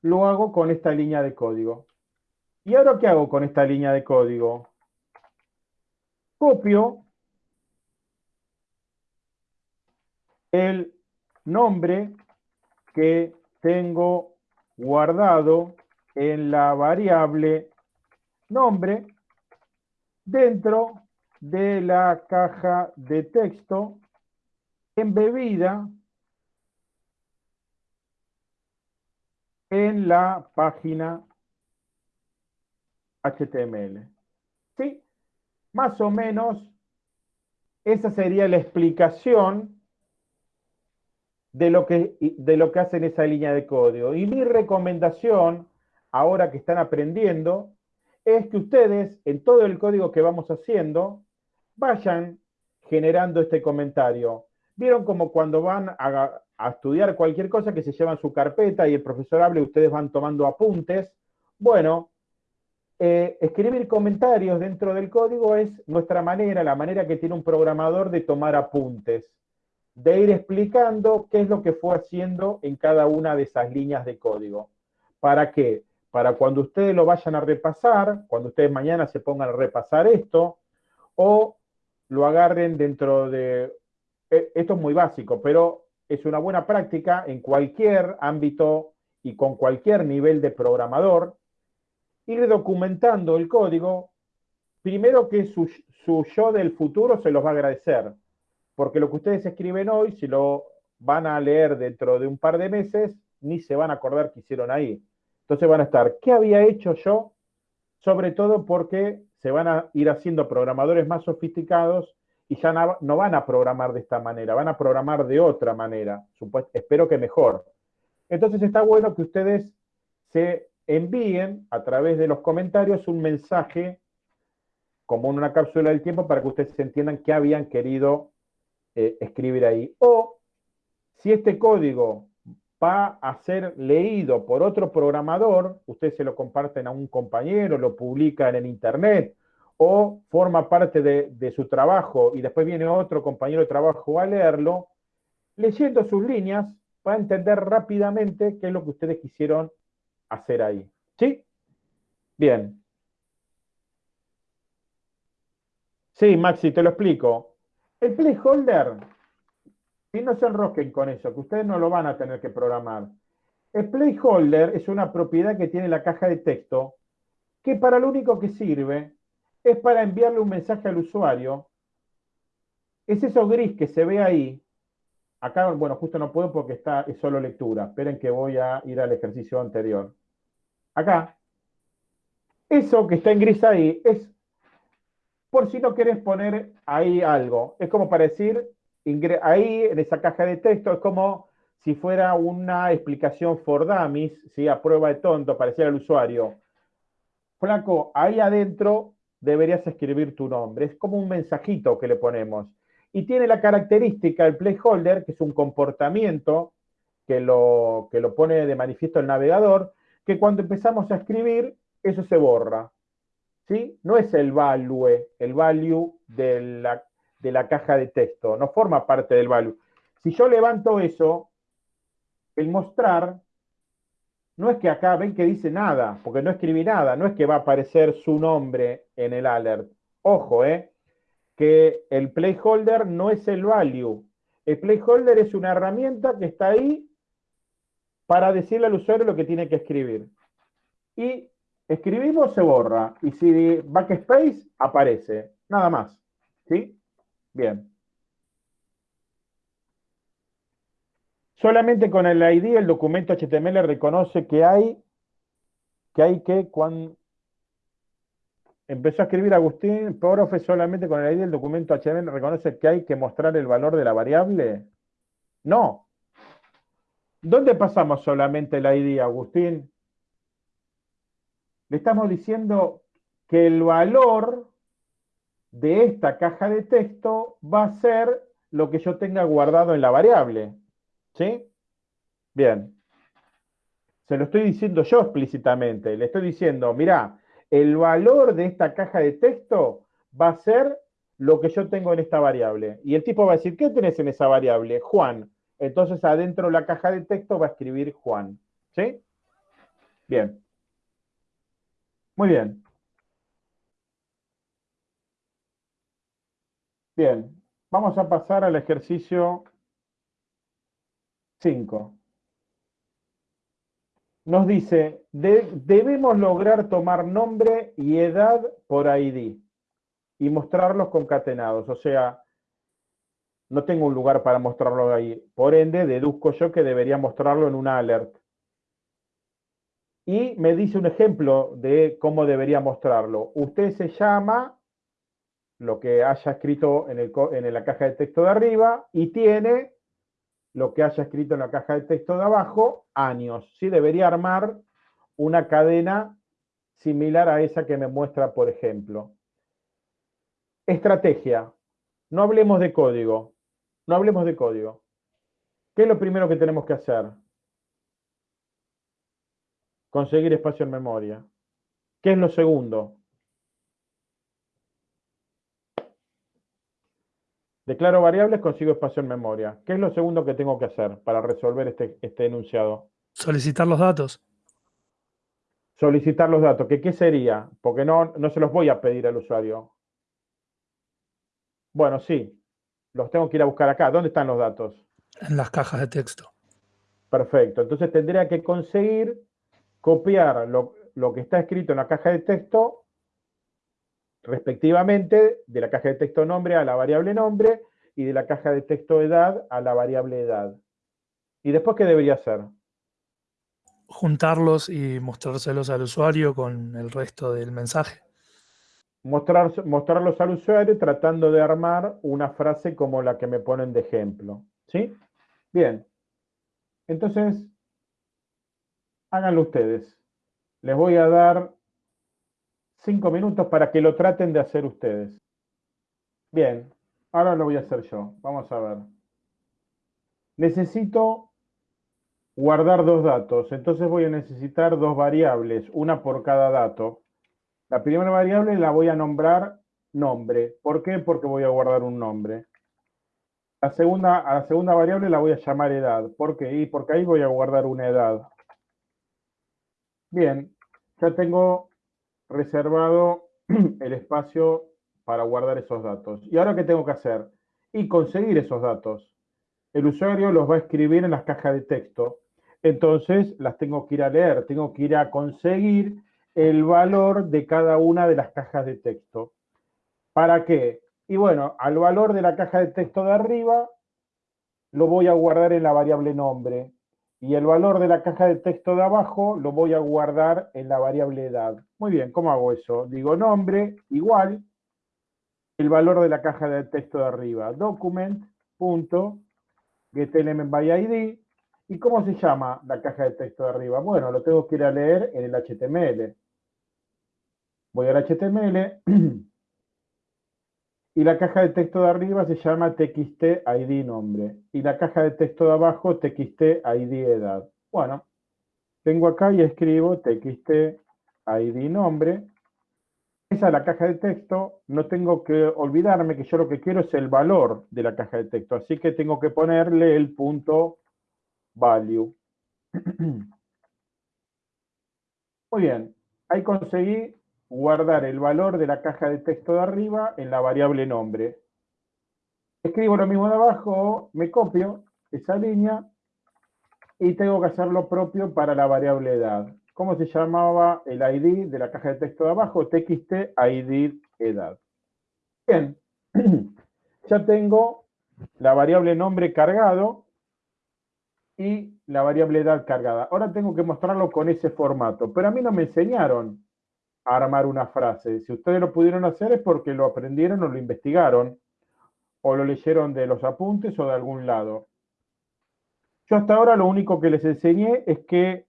lo hago con esta línea de código. ¿Y ahora qué hago con esta línea de código? Copio el nombre que tengo guardado en la variable nombre dentro de la caja de texto embebida en la página HTML. ¿Sí? Más o menos esa sería la explicación de lo que, de lo que hace esa línea de código. Y mi recomendación ahora que están aprendiendo, es que ustedes, en todo el código que vamos haciendo, vayan generando este comentario. ¿Vieron como cuando van a, estudiar cualquier cosa que se llevan su carpeta y el profesor habla y ustedes van tomando apuntes? Bueno, eh, escribir comentarios dentro del código es nuestra manera, la manera que tiene un programador de tomar apuntes, de ir explicando qué es lo que fue haciendo en cada una de esas líneas de código. ¿Para qué? Para cuando ustedes lo vayan a repasar, cuando ustedes mañana se pongan a repasar esto, o lo agarren dentro de... E, esto es muy básico, pero es una buena práctica en cualquier ámbito y con cualquier nivel de programador, ir documentando el código, primero que su, su yo del futuro se los va a agradecer, porque lo que ustedes escriben hoy, si lo van a leer dentro de un par de meses, ni se van a acordar que hicieron ahí. Entonces van a estar, ¿qué había hecho yo? Sobre todo porque se van a ir haciendo programadores más sofisticados y ya no, van a programar de esta manera, van a programar de otra manera, espero que mejor. Entonces está bueno que ustedes se envíen a través de los comentarios un mensaje como en una cápsula del tiempo para que ustedes entiendan qué habían querido eh, escribir ahí. O si este código va a ser leído por otro programador, ustedes se lo comparten a un compañero, lo publican en internet, o forma parte de, su trabajo y después viene otro compañero de trabajo a leerlo, leyendo sus líneas va a entender rápidamente qué es lo que ustedes quisieron hacer ahí. ¿Sí? Bien. Sí, Maxi, te lo explico. El placeholder y no se enrosquen con eso, que ustedes no lo van a tener que programar. El placeholder es una propiedad que tiene la caja de texto que para lo único que sirve es para enviarle un mensaje al usuario. Es eso gris que se ve ahí. Acá, bueno, justo no puedo porque está, es solo lectura. Esperen que voy a ir al ejercicio anterior. Acá. Eso que está en gris ahí es por si no querés poner ahí algo. Es como para decir, ahí en esa caja de texto es como si fuera una explicación for dummies, ¿sí? a prueba de tonto, para decir al usuario, Flaco, ahí adentro deberías escribir tu nombre. Es como un mensajito que le ponemos. Y tiene la característica, el placeholder, que es un comportamiento que lo, que lo pone de manifiesto el navegador, que cuando empezamos a escribir, eso se borra. ¿Sí? No es el value, el value de la de la caja de texto, no forma parte del value. Si yo levanto eso, el mostrar, no es que acá ven que dice nada, porque no escribí nada, no es que va a aparecer su nombre en el alert. Ojo, eh, que el placeholder no es el value. El placeholder es una herramienta que está ahí para decirle al usuario lo que tiene que escribir. Y escribimos, se borra. Y si backspace, aparece. Nada más. ¿Sí? Bien. Solamente con el ID el documento HTML reconoce que hay que hay que cuando empezó a escribir Agustín, profe, solamente con el ID el documento HTML reconoce que hay que mostrar el valor de la variable. No. ¿Dónde pasamos solamente el ID, Agustín? Le estamos diciendo que el valor de esta caja de texto va a ser lo que yo tenga guardado en la variable. ¿Sí? Bien. Se lo estoy diciendo yo explícitamente. Le estoy diciendo, mira, el valor de esta caja de texto va a ser lo que yo tengo en esta variable. Y el tipo va a decir, ¿qué tenés en esa variable? Juan. Entonces adentro de la caja de texto va a escribir Juan. ¿Sí? Bien. Muy bien. Bien, vamos a pasar al ejercicio 5. Nos dice, debemos lograr tomar nombre y edad por ID y mostrarlos concatenados. O sea, no tengo un lugar para mostrarlo ahí. Por ende, deduzco yo que debería mostrarlo en una alert. Y me dice un ejemplo de cómo debería mostrarlo. Usted se llama lo que haya escrito en, la caja de texto de arriba y tiene lo que haya escrito en la caja de texto de abajo, años. ¿sí? Debería armar una cadena similar a esa que me muestra, por ejemplo. Estrategia. No hablemos de código. No hablemos de código. ¿Qué es lo primero que tenemos que hacer? Conseguir espacio en memoria. ¿Qué es lo segundo? Declaro variables, consigo espacio en memoria. ¿Qué es lo segundo que tengo que hacer para resolver este, este enunciado? Solicitar los datos. Solicitar los datos. ¿Qué, qué sería? Porque no, no se los voy a pedir al usuario. Bueno, sí. Los tengo que ir a buscar acá. ¿Dónde están los datos? En las cajas de texto. Perfecto. Entonces tendría que conseguir copiar lo, lo que está escrito en la caja de texto respectivamente de la caja de texto nombre a la variable nombre y de la caja de texto edad a la variable edad. ¿Y después qué debería hacer? Juntarlos y mostrárselos al usuario con el resto del mensaje. Mostrar, mostrarlos al usuario tratando de armar una frase como la que me ponen de ejemplo. ¿Sí? Bien. Entonces, háganlo ustedes. Les voy a dar cinco minutos para que lo traten de hacer ustedes. Bien, ahora lo voy a hacer yo. Vamos a ver. Necesito guardar dos datos, entonces voy a necesitar dos variables, una por cada dato. La primera variable la voy a nombrar nombre. ¿Por qué? Porque voy a guardar un nombre. La segunda, a la segunda variable la voy a llamar edad. ¿Por qué? Y porque ahí voy a guardar una edad. Bien, ya tengo reservado el espacio para guardar esos datos. ¿Y ahora qué tengo que hacer? Y conseguir esos datos. El usuario los va a escribir en las cajas de texto. Entonces las tengo que ir a leer, tengo que ir a conseguir el valor de cada una de las cajas de texto. ¿Para qué? Y bueno, al valor de la caja de texto de arriba lo voy a guardar en la variable nombre. Y el valor de la caja de texto de abajo lo voy a guardar en la variable edad. Muy bien, ¿cómo hago eso? Digo nombre igual el valor de la caja de texto de arriba. Document.getElementById. ¿Y cómo se llama la caja de texto de arriba? Bueno, lo tengo que ir a leer en el HTML. Voy al HTML Y la caja de texto de arriba se llama txt id nombre. Y la caja de texto de abajo txt id edad. Bueno, vengo acá y escribo txt id nombre. Esa es la caja de texto. No tengo que olvidarme que yo lo que quiero es el valor de la caja de texto. Así que tengo que ponerle el punto value. Muy bien. Ahí conseguí guardar el valor de la caja de texto de arriba en la variable nombre. Escribo lo mismo de abajo, me copio esa línea y tengo que hacer lo propio para la variable edad. ¿Cómo se llamaba el ID de la caja de texto de abajo? txt id edad. Bien, ya tengo la variable nombre cargado y la variable edad cargada. Ahora tengo que mostrarlo con ese formato, pero a mí no me enseñaron armar una frase. Si ustedes lo pudieron hacer es porque lo aprendieron o lo investigaron, o lo leyeron de los apuntes o de algún lado. Yo hasta ahora lo único que les enseñé es que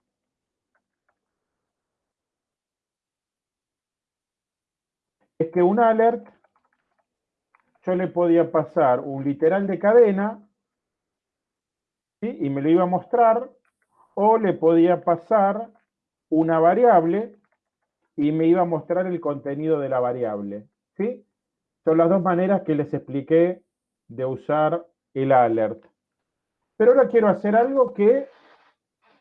es que un alert yo le podía pasar un literal de cadena y me lo iba a mostrar, o le podía pasar una variable y me iba a mostrar el contenido de la variable. ¿sí? Son las dos maneras que les expliqué de usar el alert. Pero ahora quiero hacer algo que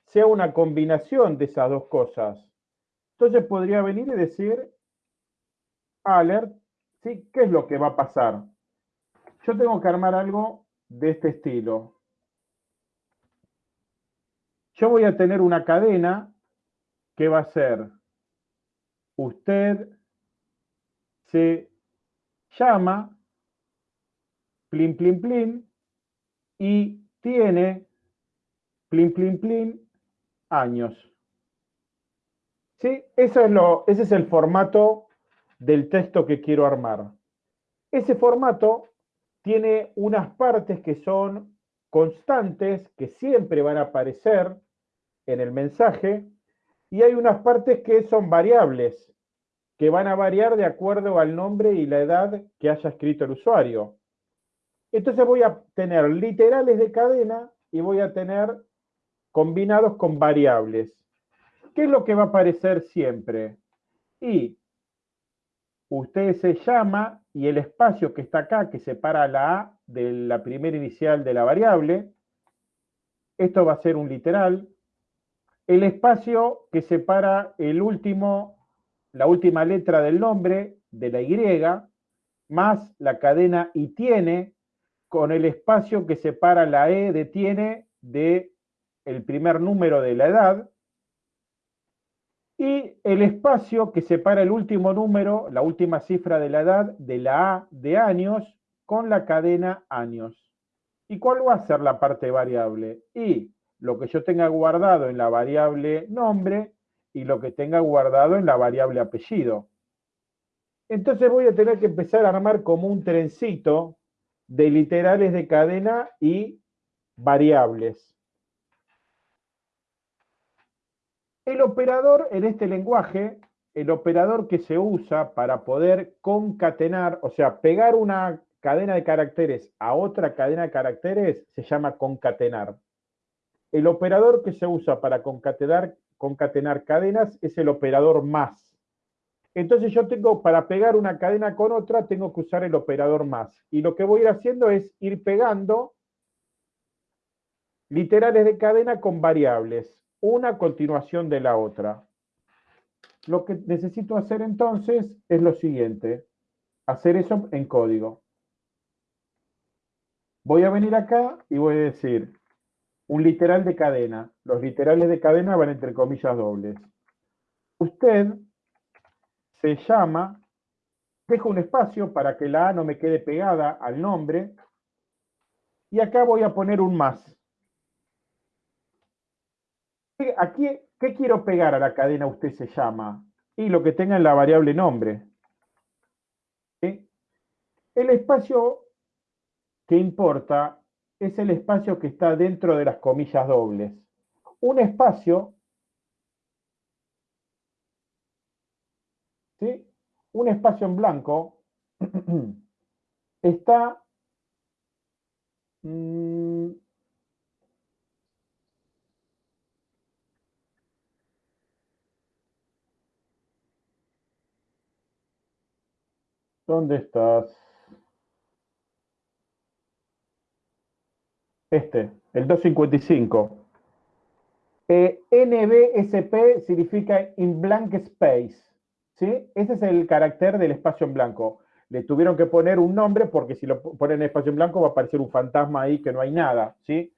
sea una combinación de esas dos cosas. Entonces podría venir y decir, alert, ¿sí? ¿qué es lo que va a pasar? Yo tengo que armar algo de este estilo. Yo voy a tener una cadena que va a ser usted se llama plin, plin, plin y tiene plin, plin, plin años. ¿Sí? Eso es lo, ese es el formato del texto que quiero armar. Ese formato tiene unas partes que son constantes, que siempre van a aparecer en el mensaje, y hay unas partes que son variables, que van a variar de acuerdo al nombre y la edad que haya escrito el usuario. Entonces voy a tener literales de cadena y voy a tener combinados con variables. ¿Qué es lo que va a aparecer siempre? Y usted se llama y el espacio que está acá, que separa la A de la primera inicial de la variable, esto va a ser un literal, el espacio que separa el último, la última letra del nombre de la Y, más la cadena y tiene, con el espacio que separa la E de tiene de el primer número de la edad, y el espacio que separa el último número, la última cifra de la edad, de la A de años, con la cadena años. ¿Y cuál va a ser la parte variable? Y lo que yo tenga guardado en la variable nombre y lo que tenga guardado en la variable apellido. Entonces voy a tener que empezar a armar como un trencito de literales de cadena y variables. El operador en este lenguaje, el operador que se usa para poder concatenar, o sea, pegar una cadena de caracteres a otra cadena de caracteres, se llama concatenar. El operador que se usa para concatenar, cadenas es el operador más. Entonces yo tengo, para pegar una cadena con otra, tengo que usar el operador más. Y lo que voy a ir haciendo es ir pegando literales de cadena con variables una continuación de la otra. Lo que necesito hacer entonces es lo siguiente, hacer eso en código. Voy a venir acá y voy a decir un literal de cadena. Los literales de cadena van entre comillas dobles. Usted se llama, dejo un espacio para que la A no me quede pegada al nombre, y acá voy a poner un más. Aquí, ¿qué quiero pegar a la cadena usted se llama? Y lo que tenga en la variable nombre. El espacio que importa es el espacio que está dentro de las comillas dobles. Un espacio, ¿sí? un espacio en blanco está mm, ¿Dónde estás? Este, el 255. Eh, NBSP significa in blank space. ¿sí? Ese es el carácter del espacio en blanco. Le tuvieron que poner un nombre porque si lo ponen en espacio en blanco va a aparecer un fantasma ahí que no hay nada. ¿sí?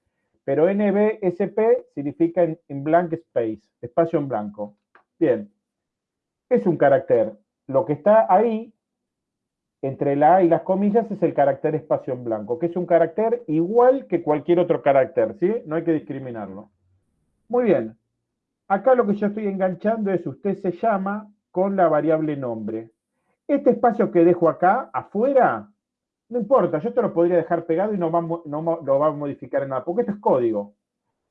Pero NBSP significa in blank space, espacio en blanco. Bien. Es un carácter. Lo que está ahí entre la A y las comillas es el carácter espacio en blanco, que es un carácter igual que cualquier otro carácter, ¿sí? No hay que discriminarlo. Muy bien. Acá lo que yo estoy enganchando es usted se llama con la variable nombre. Este espacio que dejo acá, afuera, no importa, yo te lo podría dejar pegado y no, no lo va a modificar en nada, porque esto es código.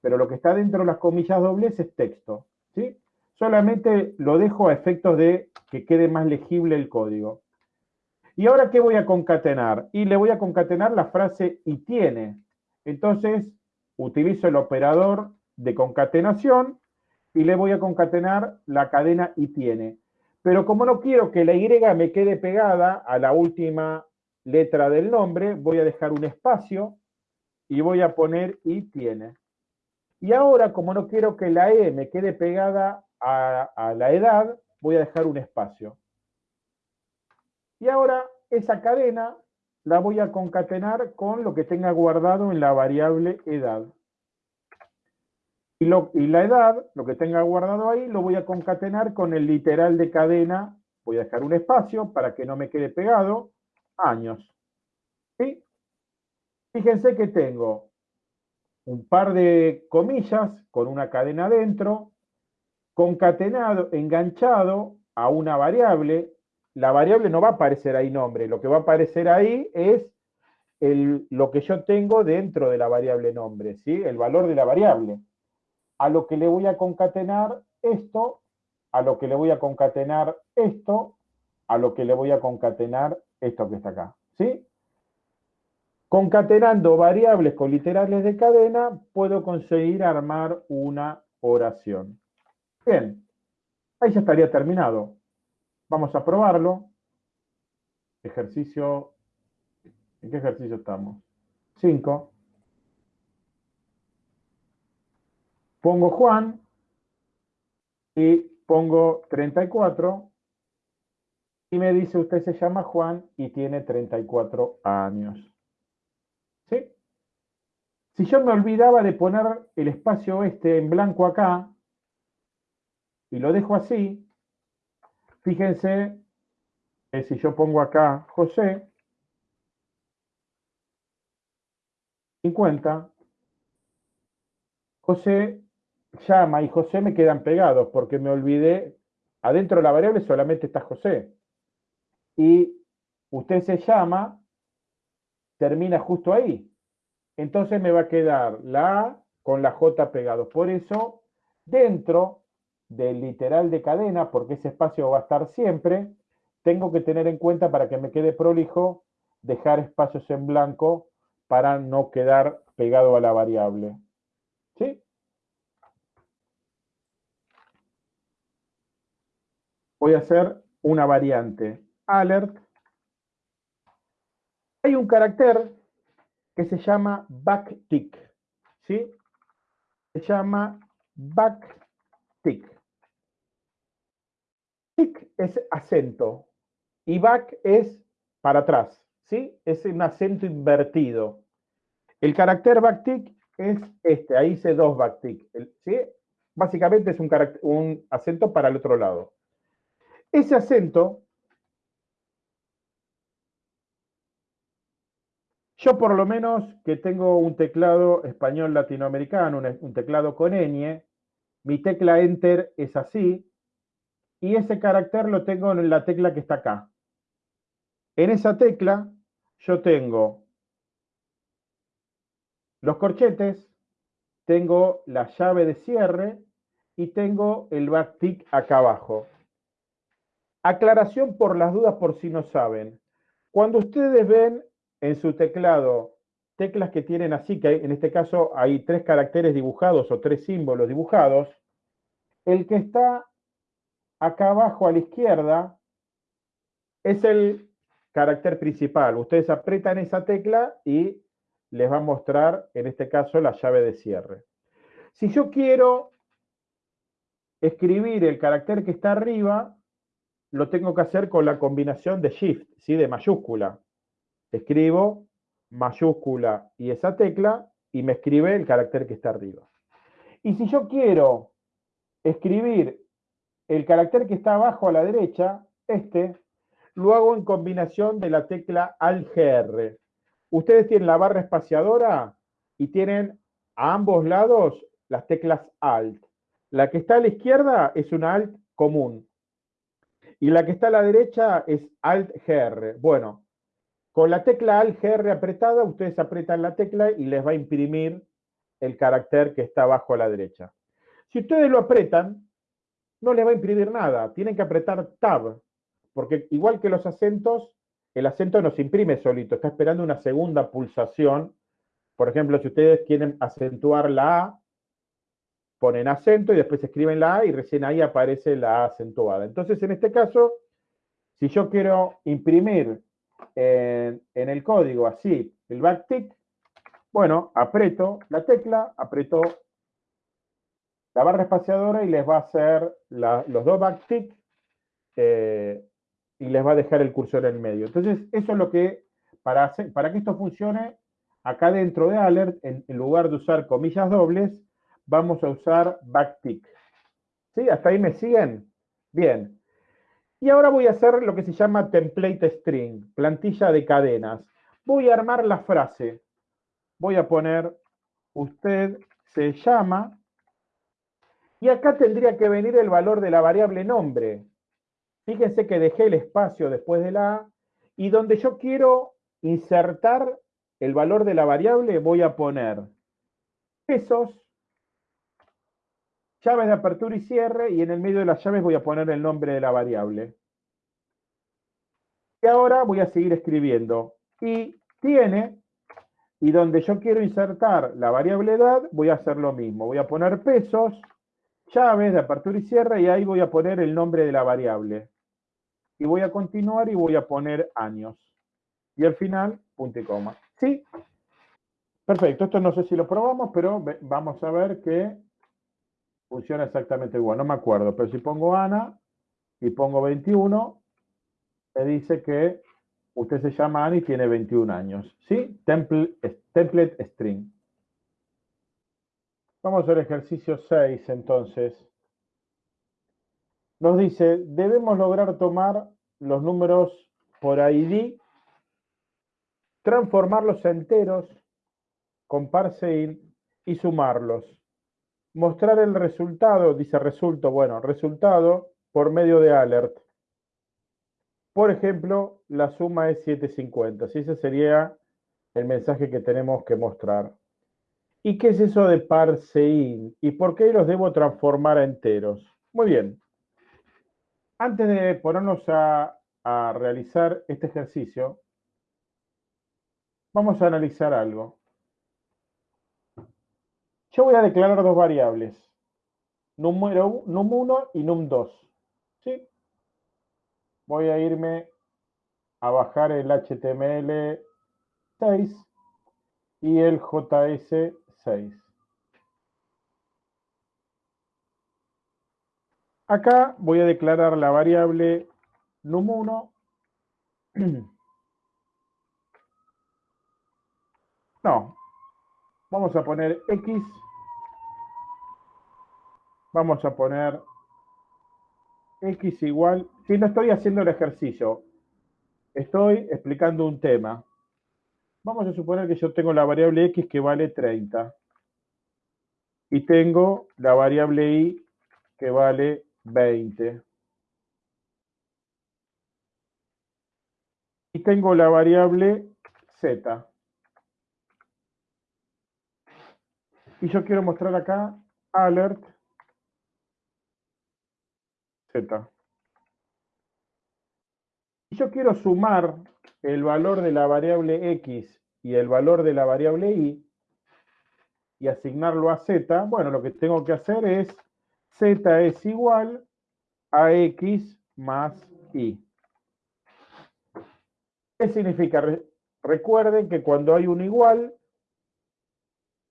Pero lo que está dentro de las comillas dobles es texto, ¿sí? Solamente lo dejo a efectos de que quede más legible el código. ¿Y ahora qué voy a concatenar? Y le voy a concatenar la frase y tiene. Entonces, utilizo el operador de concatenación y le voy a concatenar la cadena y tiene. Pero como no quiero que la Y me quede pegada a la última letra del nombre, voy a dejar un espacio y voy a poner y tiene. Y ahora, como no quiero que la E me quede pegada a, a la edad, voy a dejar un espacio. Y ahora esa cadena la voy a concatenar con lo que tenga guardado en la variable edad. Y, y, la edad, lo que tenga guardado ahí, lo voy a concatenar con el literal de cadena. Voy a dejar un espacio para que no me quede pegado. Años. ¿Sí? Fíjense que tengo un par de comillas con una cadena dentro, concatenado, enganchado a una variable la variable no va a aparecer ahí nombre, lo que va a aparecer ahí es lo que yo tengo dentro de la variable nombre, ¿sí? el valor de la variable. A lo que le voy a concatenar esto, a lo que le voy a concatenar esto, a lo que le voy a concatenar esto que está acá. ¿sí? Concatenando variables con literales de cadena, puedo conseguir armar una oración. Bien, ahí ya estaría terminado. Vamos a probarlo. Ejercicio, ¿en qué ejercicio estamos? 5. Pongo Juan y pongo 34 y me dice usted se llama Juan y tiene 34 años. ¿Sí? Si yo me olvidaba de poner el espacio este en blanco acá y lo dejo así, fíjense que si yo pongo acá José, 50, José llama y José me quedan pegados porque me olvidé, adentro de la variable solamente está José. Y usted se llama, termina justo ahí. Entonces me va a quedar la A con la J pegados. Por eso, dentro del literal de cadena, porque ese espacio va a estar siempre, tengo que tener en cuenta para que me quede prolijo, dejar espacios en blanco para no quedar pegado a la variable. ¿Sí? Voy a hacer una variante. Alert. Hay un carácter que se llama backtick. ¿Sí? Se llama backtick. Tick es acento y back es para atrás. ¿Sí? Es un acento invertido. El carácter backtick es este, ahí hice dos backtick. ¿sí? Básicamente es un, un acento para el otro lado. Ese acento, yo por lo menos que tengo un teclado español latinoamericano, un, teclado con ñ, mi tecla Enter es así, y ese carácter lo tengo en la tecla que está acá. En esa tecla yo tengo los corchetes, tengo la llave de cierre y tengo el backtick acá abajo. Aclaración por las dudas por si no saben. Cuando ustedes ven en su teclado teclas que tienen así, que en este caso hay tres caracteres dibujados o tres símbolos dibujados, el que está acá abajo a la izquierda es el carácter principal. Ustedes apretan esa tecla y les va a mostrar, en este caso, la llave de cierre. Si yo quiero escribir el carácter que está arriba, lo tengo que hacer con la combinación de Shift, ¿sí? de mayúscula. Escribo mayúscula y esa tecla y me escribe el carácter que está arriba. Y si yo quiero escribir el carácter que está abajo a la derecha, este, lo hago en combinación de la tecla Alt-GR. Ustedes tienen la barra espaciadora y tienen a ambos lados las teclas Alt. La que está a la izquierda es una Alt común. Y la que está a la derecha es Alt-GR. Bueno, con la tecla Alt-GR apretada, ustedes apretan la tecla y les va a imprimir el carácter que está abajo a la derecha. Si ustedes lo apretan, no les va a imprimir nada. Tienen que apretar Tab, porque igual que los acentos, el acento no se imprime solito, está esperando una segunda pulsación. Por ejemplo, si ustedes quieren acentuar la A, ponen acento y después escriben la A y recién ahí aparece la A acentuada. Entonces, en este caso, si yo quiero imprimir en, el código así el backtick, bueno, aprieto la tecla, aprieto la barra espaciadora y les va a hacer los dos backtick eh, y les va a dejar el cursor en medio. Entonces, eso es lo que, para, para que esto funcione, acá dentro de alert, en, lugar de usar comillas dobles, vamos a usar backtick. ¿Sí? ¿Hasta ahí me siguen? Bien. Y ahora voy a hacer lo que se llama template string, plantilla de cadenas. Voy a armar la frase. Voy a poner, usted se llama, y acá tendría que venir el valor de la variable nombre. Fíjense que dejé el espacio después de la A y donde yo quiero insertar el valor de la variable voy a poner pesos, llaves de apertura y cierre y en el medio de las llaves voy a poner el nombre de la variable. Y ahora voy a seguir escribiendo. Y tiene, y donde yo quiero insertar la variable edad, voy a hacer lo mismo. Voy a poner pesos, llaves de apertura y cierre y ahí voy a poner el nombre de la variable y voy a continuar y voy a poner años. Y al final, punto y coma. ¿Sí? Perfecto, esto no sé si lo probamos, pero vamos a ver que funciona exactamente igual, no me acuerdo, pero si pongo Ana y pongo 21, me dice que usted se llama Ana y tiene 21 años. ¿Sí? template string. Vamos al ejercicio 6 entonces. Nos dice, debemos lograr tomar los números por ID, transformarlos enteros con parseIn y sumarlos. Mostrar el resultado, dice resultado, bueno, resultado por medio de alert. Por ejemplo, la suma es 750. Si ese sería el mensaje que tenemos que mostrar. ¿Y qué es eso de parseIn? ¿Y por qué los debo transformar a enteros? Muy bien. Antes de ponernos a, realizar este ejercicio, vamos a analizar algo. Yo voy a declarar dos variables, número num1 y num2. ¿sí? Voy a irme a bajar el HTML 6 y el JS 6. Acá voy a declarar la variable num1 no, vamos a poner x, vamos a poner x igual, si no estoy haciendo el ejercicio, estoy explicando un tema. Vamos a suponer que yo tengo la variable x que vale 30 y tengo la variable y que vale 20. Y tengo la variable z. Y yo quiero mostrar acá alert z. Y yo quiero sumar el valor de la variable x y el valor de la variable y y asignarlo a z, bueno, lo que tengo que hacer es z es igual a x más y. ¿Qué significa? Recuerden que cuando hay un igual,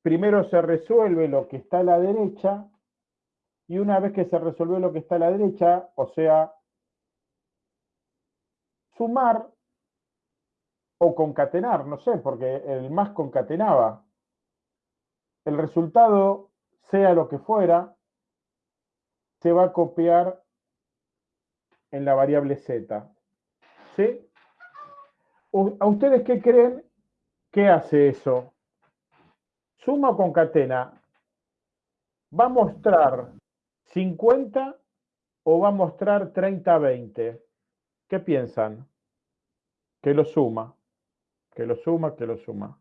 primero se resuelve lo que está a la derecha y una vez que se resuelve lo que está a la derecha, o sea, sumar o concatenar, no sé, porque el más concatenaba. El resultado, sea lo que fuera, se va a copiar en la variable z. ¿Sí? ¿A ustedes qué creen que hace eso? Suma o concatena. ¿Va a mostrar 50 o va a mostrar 30-20? ¿Qué piensan? Que lo suma que lo suma, que lo suma.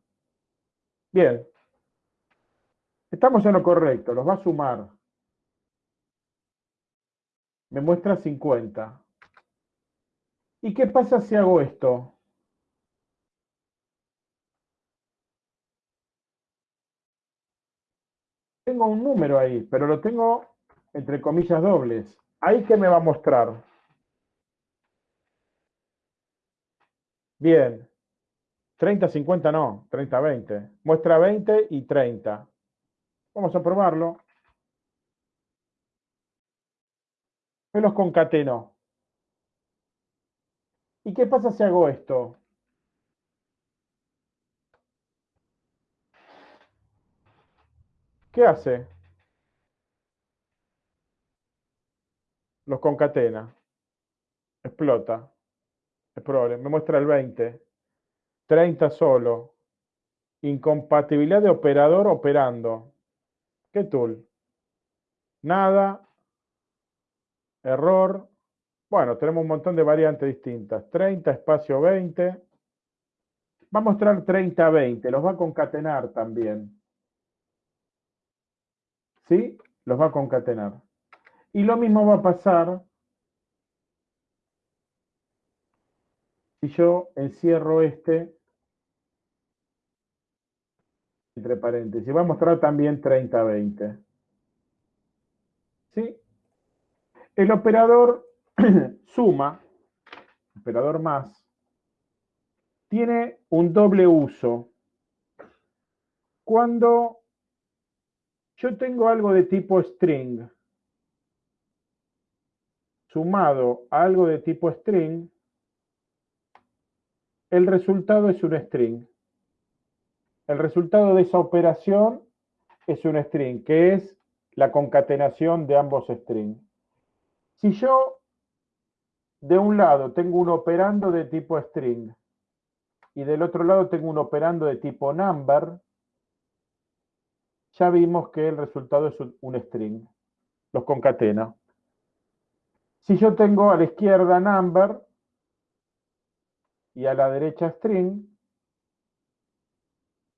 Bien. Estamos en lo correcto, los va a sumar. Me muestra 50. ¿Y qué pasa si hago esto? Tengo un número ahí, pero lo tengo entre comillas dobles. ¿Ahí qué me va a mostrar? Bien, 30, 50 no, 30, 20. Muestra 20 y 30. Vamos a probarlo. Me los concateno. ¿Y qué pasa si hago esto? ¿Qué hace? Los concatena. Explota. Probable. Me muestra el 20. 30 solo. Incompatibilidad de operador operando. ¿Qué tool? Nada. Error. Bueno, tenemos un montón de variantes distintas. 30, espacio 20. Va a mostrar 30, 20. Los va a concatenar también. ¿Sí? Los va a concatenar. Y lo mismo va a pasar si yo encierro este entre paréntesis. Va a mostrar también 30-20. ¿Sí? El operador suma, operador más, tiene un doble uso. Cuando yo tengo algo de tipo string sumado a algo de tipo string, el resultado es un string. El resultado de esa operación es un string, que es la concatenación de ambos strings. Si yo de un lado tengo un operando de tipo string y del otro lado tengo un operando de tipo number, ya vimos que el resultado es un string. Los concatena. Si yo tengo a la izquierda number y a la derecha string,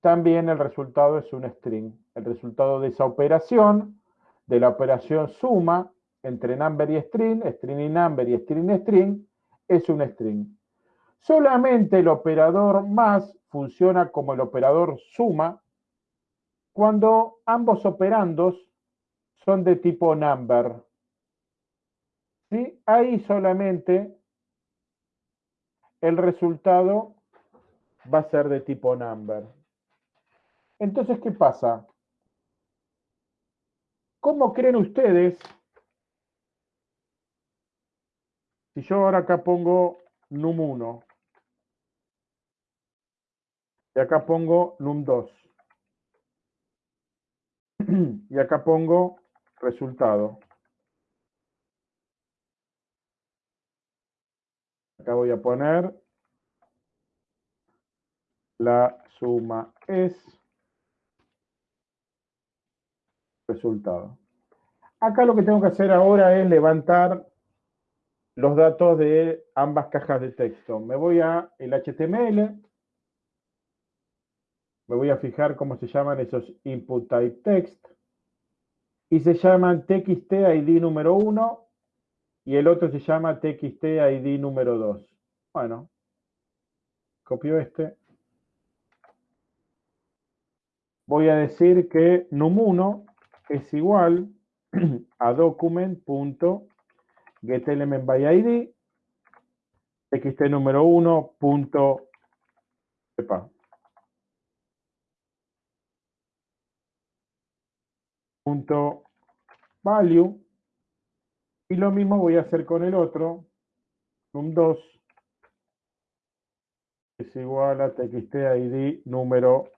también el resultado es un string. El resultado de esa operación, de la operación suma entre number y string, string y number y string y string, es un string. Solamente el operador más funciona como el operador suma cuando ambos operandos son de tipo number. ¿Sí? Ahí solamente el resultado va a ser de tipo number. Entonces, ¿qué pasa? ¿Cómo creen ustedes? Si yo ahora acá pongo num1 y acá pongo num2 y acá pongo resultado. Acá voy a poner la suma es resultado. Acá lo que tengo que hacer ahora es levantar los datos de ambas cajas de texto. Me voy a el HTML, me voy a fijar cómo se llaman esos input type text, y se llaman txt id número 1 y el otro se llama txt id número 2. Bueno, copio este. Voy a decir que num1 es igual a document.getElementById txt número 1. punto value y lo mismo voy a hacer con el otro num2 es igual a txt id número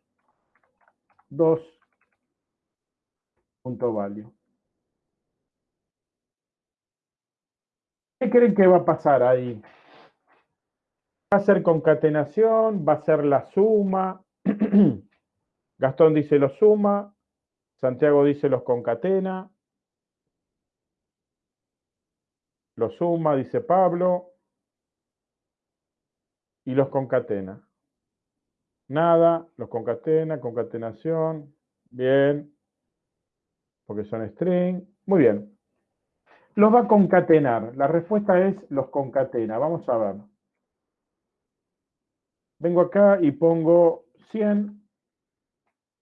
2 punto value ¿Qué creen que va a pasar ahí? Va a ser concatenación, va a ser la suma. Gastón dice lo suma, Santiago dice los concatena. Los suma, dice Pablo. Y los concatena. Nada, los concatena, concatenación. Bien. Porque son string. Muy bien. Los va a concatenar. La respuesta es los concatena. Vamos a ver. Vengo acá y pongo 100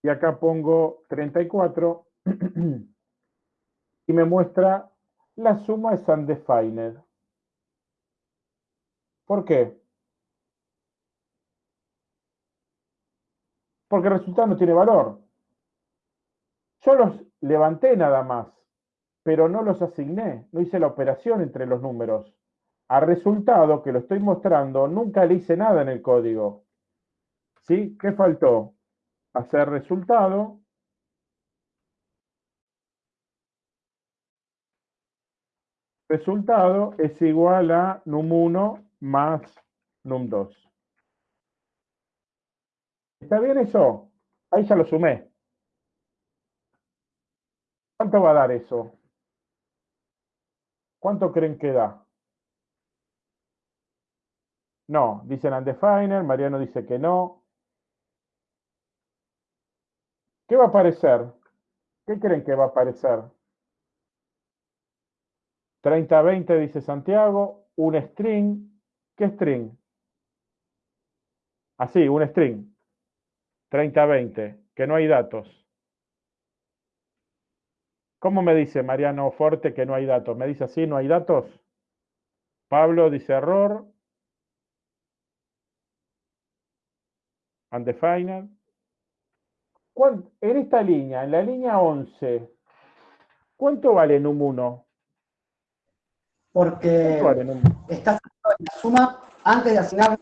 y acá pongo 34 y me muestra la suma es undefined. ¿Por qué? Porque el resultado no tiene valor. Yo los levanté nada más, pero no los asigné, no hice la operación entre los números. Al resultado que lo estoy mostrando, nunca le hice nada en el código. ¿Sí? ¿Qué faltó? hacer resultado. Resultado es igual a num1 más num2. ¿Está bien eso? Ahí ya lo sumé. ¿Cuánto va a dar eso? ¿Cuánto creen que da? No, dicen undefined, Mariano dice que no. ¿Qué va a aparecer? ¿Qué creen que va a aparecer? 30-20 dice Santiago, un string. ¿Qué string? Así, un string. 30-20, que no hay datos. ¿Cómo me dice Mariano Forte que no hay datos? ¿Me dice así, no hay datos? Pablo dice error. Undefined. en esta línea, en la línea 11, ¿cuánto vale num 1? Porque estás en la suma antes de asignar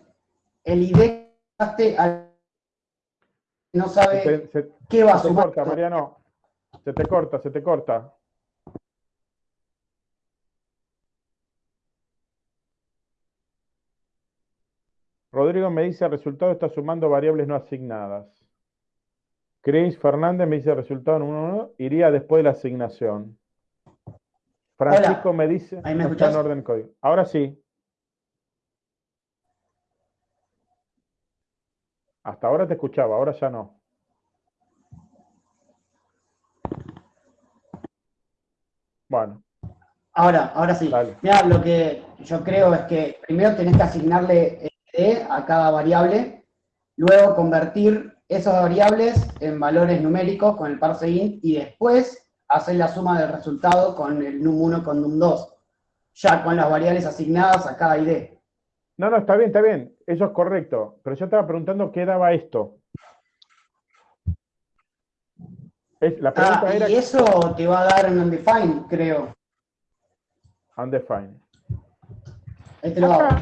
el ID al no sabe qué va a sumar. Se corta, Mariano. Se te corta, se te corta. Rodrigo me dice, el resultado está sumando variables no asignadas. Chris Fernández me dice, el resultado en 1, iría después de la asignación. Francisco me dice, ¿Ahí me está en orden código. Ahora sí. Hasta ahora te escuchaba, ahora ya no. Bueno. Ahora, ahora sí. Mira, lo que yo creo es que primero tenés que asignarle a cada variable, luego convertir esas variables en valores numéricos con el parse int y después hacer la suma del resultado con el num1 con num2, ya con las variables asignadas a cada ID. No, no, está bien, está bien, eso es correcto, pero yo estaba preguntando qué daba esto. La pregunta ah, y eso te va a dar un undefined, creo. Undefined. Ahí te lo hago.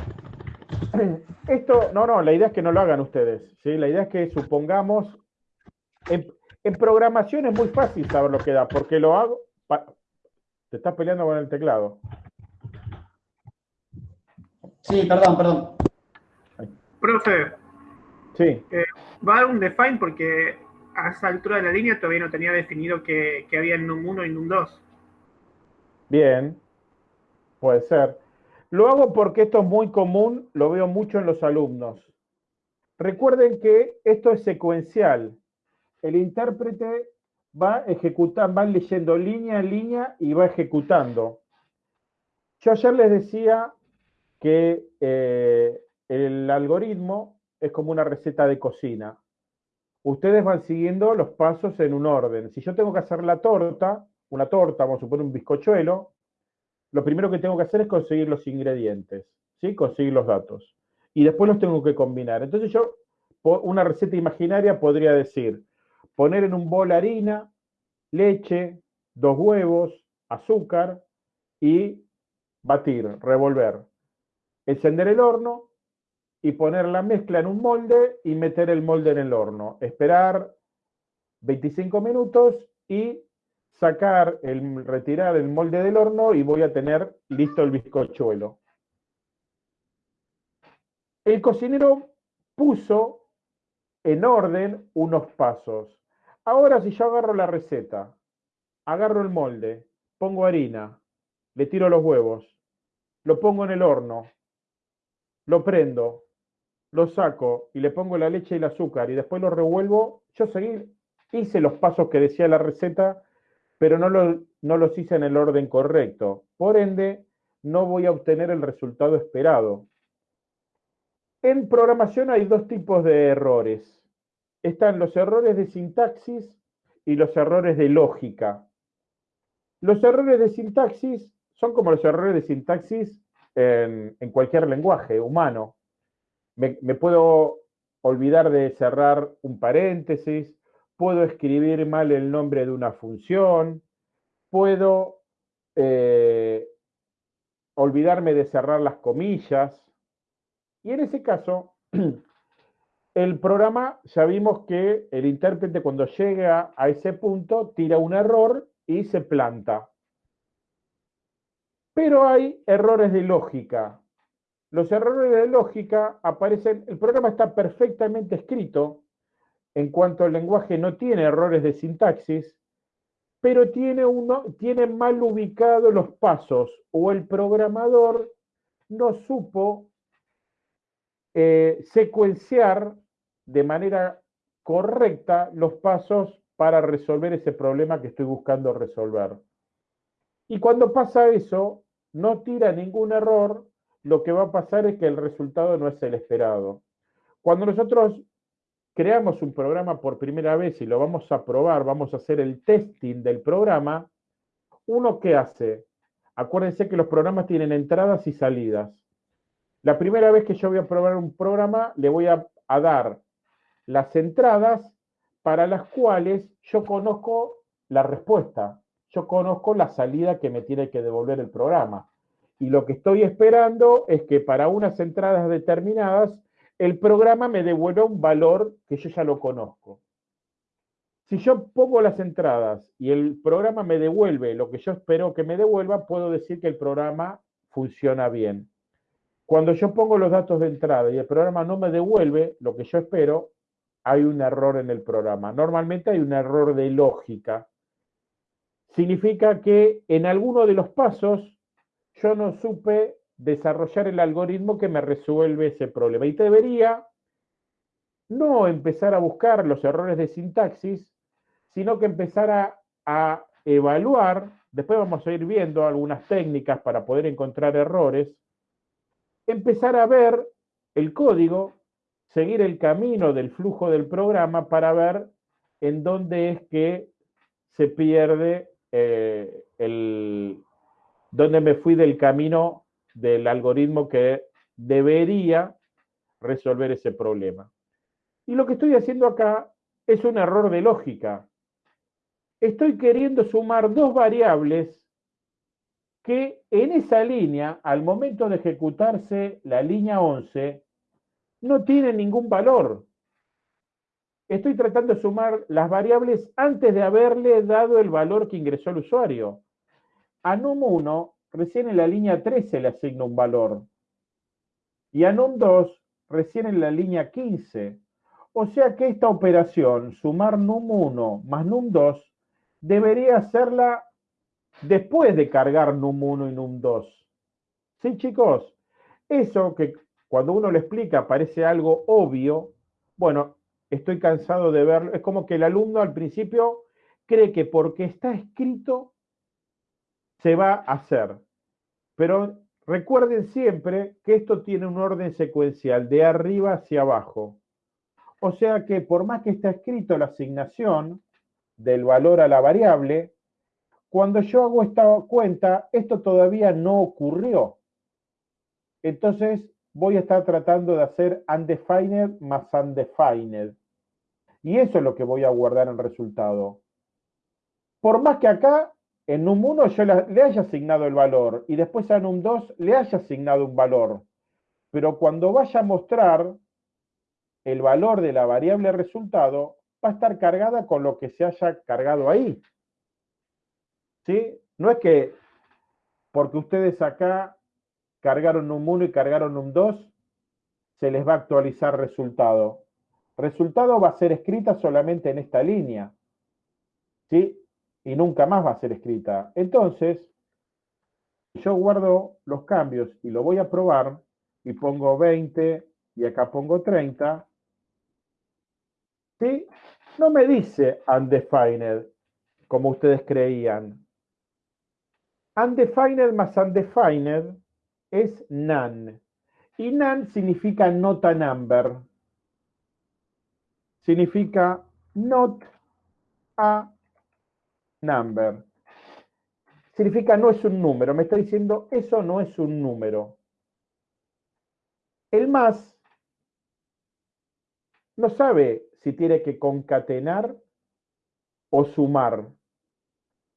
Esto, no, no, la idea es que no lo hagan ustedes. ¿sí? La idea es que supongamos. En, programación es muy fácil saber lo que da, porque lo hago. Te estás peleando con el teclado. Sí, perdón, perdón. Profe. Sí. Eh, va a dar un define porque a esa altura de la línea todavía no tenía definido que, había NUM 1 y NUM 2. Bien, puede ser. Lo hago porque esto es muy común, lo veo mucho en los alumnos. Recuerden que esto es secuencial. El intérprete va ejecutando, va leyendo línea en línea y va ejecutando. Yo ayer les decía que eh, el algoritmo es como una receta de cocina. Ustedes van siguiendo los pasos en un orden. Si yo tengo que hacer la torta, una torta, vamos a suponer un bizcochuelo, lo primero que tengo que hacer es conseguir los ingredientes, ¿sí? Conseguir los datos. Y después los tengo que combinar. Entonces yo, una receta imaginaria podría decir, poner en un bol harina, leche, dos huevos, azúcar y batir, revolver. Encender el horno y poner la mezcla en un molde y meter el molde en el horno. Esperar 25 minutos y sacar, el, retirar el molde del horno y voy a tener listo el bizcochuelo. El cocinero puso en orden unos pasos. Ahora si yo agarro la receta, agarro el molde, pongo harina, le tiro los huevos, lo pongo en el horno, lo prendo, lo saco y le pongo la leche y el azúcar y después lo revuelvo, yo seguí, hice los pasos que decía la receta pero no, no los hice en el orden correcto. Por ende, no voy a obtener el resultado esperado. En programación hay dos tipos de errores. Están los errores de sintaxis y los errores de lógica. Los errores de sintaxis son como los errores de sintaxis en, cualquier lenguaje humano. Me, puedo olvidar de cerrar un paréntesis, puedo escribir mal el nombre de una función, puedo eh, olvidarme de cerrar las comillas. Y en ese caso, el programa ya vimos que el intérprete cuando llega a ese punto tira un error y se planta. Pero hay errores de lógica. Los errores de lógica aparecen, el programa está perfectamente escrito, en cuanto al lenguaje no tiene errores de sintaxis, pero tiene, mal ubicados los pasos o el programador no supo eh, secuenciar de manera correcta los pasos para resolver ese problema que estoy buscando resolver. Y cuando pasa eso, no tira ningún error, lo que va a pasar es que el resultado no es el esperado. Cuando nosotros creamos un programa por primera vez y lo vamos a probar, vamos a hacer el testing del programa, ¿uno qué hace? Acuérdense que los programas tienen entradas y salidas. La primera vez que yo voy a probar un programa, le voy a, dar las entradas para las cuales yo conozco la respuesta, yo conozco la salida que me tiene que devolver el programa. Y lo que estoy esperando es que para unas entradas determinadas, el programa me devuelva un valor que yo ya lo conozco. Si yo pongo las entradas y el programa me devuelve lo que yo espero que me devuelva, puedo decir que el programa funciona bien. Cuando yo pongo los datos de entrada y el programa no me devuelve lo que yo espero, hay un error en el programa. Normalmente hay un error de lógica. Significa que en alguno de los pasos yo no supe desarrollar el algoritmo que me resuelve ese problema. Y debería no empezar a buscar los errores de sintaxis, sino que empezar a, evaluar, después vamos a ir viendo algunas técnicas para poder encontrar errores, empezar a ver el código, seguir el camino del flujo del programa para ver en dónde es que se pierde eh, el, dónde me fui del camino del algoritmo que debería resolver ese problema. Y lo que estoy haciendo acá es un error de lógica. Estoy queriendo sumar dos variables que en esa línea, al momento de ejecutarse la línea 11, no tienen ningún valor. Estoy tratando de sumar las variables antes de haberle dado el valor que ingresó el usuario. A num1, recién en la línea 13 le asigno un valor. Y a num2, recién en la línea 15. O sea que esta operación, sumar num1 más num2, debería hacerla después de cargar num1 y num2. ¿Sí, chicos? Eso que cuando uno lo explica parece algo obvio, bueno, estoy cansado de verlo. Es como que el alumno al principio cree que porque está escrito se va a hacer. Pero recuerden siempre que esto tiene un orden secuencial de arriba hacia abajo. O sea que por más que está escrito la asignación del valor a la variable, cuando yo hago esta cuenta, esto todavía no ocurrió. Entonces voy a estar tratando de hacer undefined más undefined. Y eso es lo que voy a guardar en resultado. Por más que acá en num1 yo le haya asignado el valor y después a num2 le haya asignado un valor. Pero cuando vaya a mostrar el valor de la variable resultado, va a estar cargada con lo que se haya cargado ahí. ¿Sí? No es que porque ustedes acá cargaron num1 y cargaron num2, se les va a actualizar resultado. Resultado va a ser escrita solamente en esta línea. ¿Sí? Y nunca más va a ser escrita. Entonces, yo guardo los cambios y lo voy a probar y pongo 20 y acá pongo 30, ¿sí? No me dice undefined, como ustedes creían. Undefined más undefined es none. Y none significa not a number. Significa not a number. Significa no es un número. Me está diciendo eso no es un número. El más no sabe si tiene que concatenar o sumar.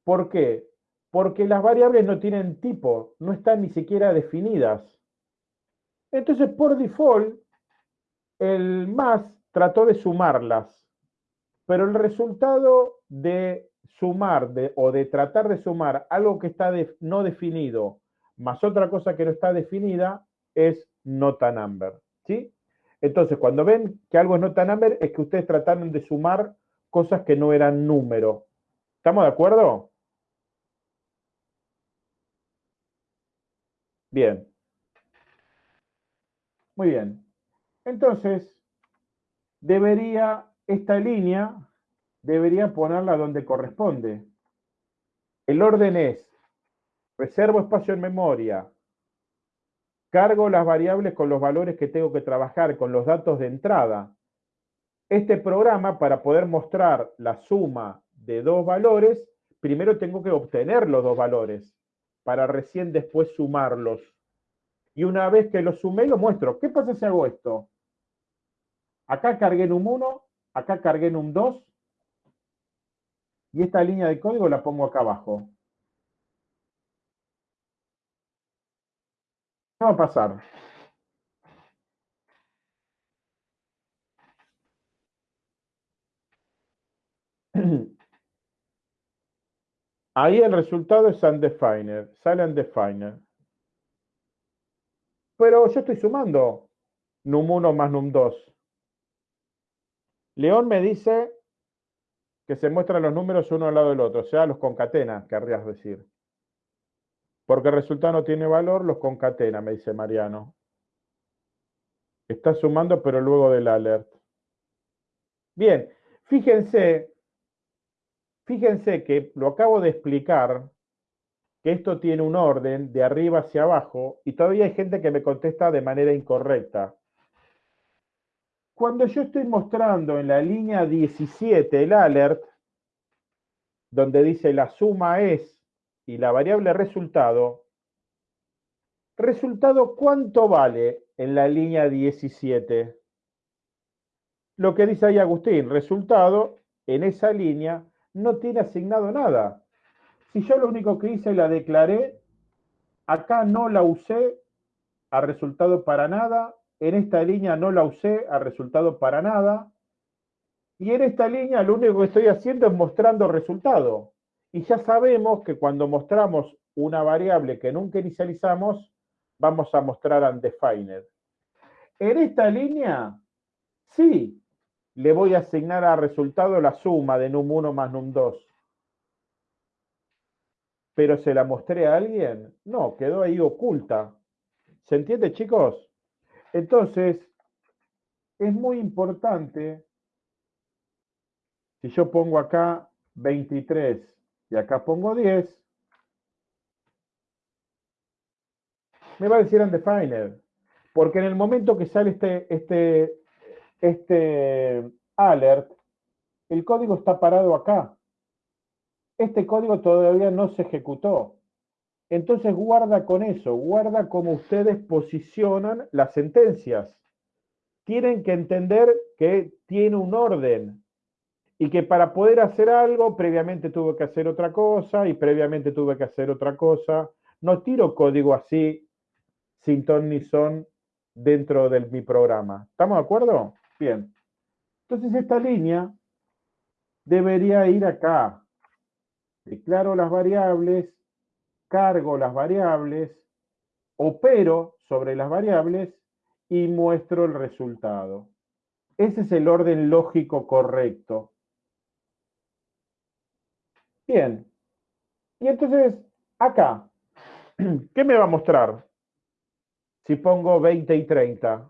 ¿Por qué? Porque las variables no tienen tipo, no están ni siquiera definidas. Entonces, por default, el más trató de sumarlas, pero el resultado de sumar o de tratar de sumar algo que está no definido más otra cosa que no está definida es nota number. ¿sí? Entonces, cuando ven que algo es nota number, es que ustedes trataron de sumar cosas que no eran número. ¿Estamos de acuerdo? Bien. Muy bien. Entonces, debería esta línea debería ponerla donde corresponde. El orden es, reservo espacio en memoria, cargo las variables con los valores que tengo que trabajar, con los datos de entrada. Este programa, para poder mostrar la suma de dos valores, primero tengo que obtener los dos valores, para recién después sumarlos. Y una vez que los sumé, lo muestro. ¿Qué pasa si hago esto? Acá cargué en un 1, acá cargué en un 2, y esta línea de código la pongo acá abajo. ¿Qué va a pasar? Ahí el resultado es undefined, sale undefined. Pero yo estoy sumando num1 más num2. León me dice que se muestran los números uno al lado del otro, o sea, los concatena, querrías decir. Porque el resultado no tiene valor, los concatena, me dice Mariano. Está sumando, pero luego del alert. Bien, fíjense, fíjense que lo acabo de explicar, que esto tiene un orden de arriba hacia abajo, y todavía hay gente que me contesta de manera incorrecta. Cuando yo estoy mostrando en la línea 17 el alert, donde dice la suma es y la variable resultado, resultado ¿cuánto vale en la línea 17? Lo que dice ahí Agustín, resultado en esa línea no tiene asignado nada. Si yo lo único que hice la declaré, acá no la usé a resultado para nada, en esta línea no la usé a resultado para nada, y en esta línea lo único que estoy haciendo es mostrando resultado. Y ya sabemos que cuando mostramos una variable que nunca inicializamos, vamos a mostrar undefined. En esta línea, sí, le voy a asignar a resultado la suma de num1 más num2. Pero se la mostré a alguien, no, quedó ahí oculta. ¿Se entiende, chicos? Entonces, es muy importante, si yo pongo acá 23 y acá pongo 10, me va a decir undefined, porque en el momento que sale este, este, este alert, el código está parado acá. Este código todavía no se ejecutó. Entonces guarda con eso, guarda cómo ustedes posicionan las sentencias. Tienen que entender que tiene un orden y que para poder hacer algo, previamente tuve que hacer otra cosa y previamente tuve que hacer otra cosa. No tiro código así, sin ton ni son, dentro de mi programa. ¿Estamos de acuerdo? Bien. Entonces esta línea debería ir acá. Declaro las variables cargo las variables, opero sobre las variables y muestro el resultado. Ese es el orden lógico correcto. Bien. Y entonces, acá, ¿qué me va a mostrar? Si pongo 20 y 30.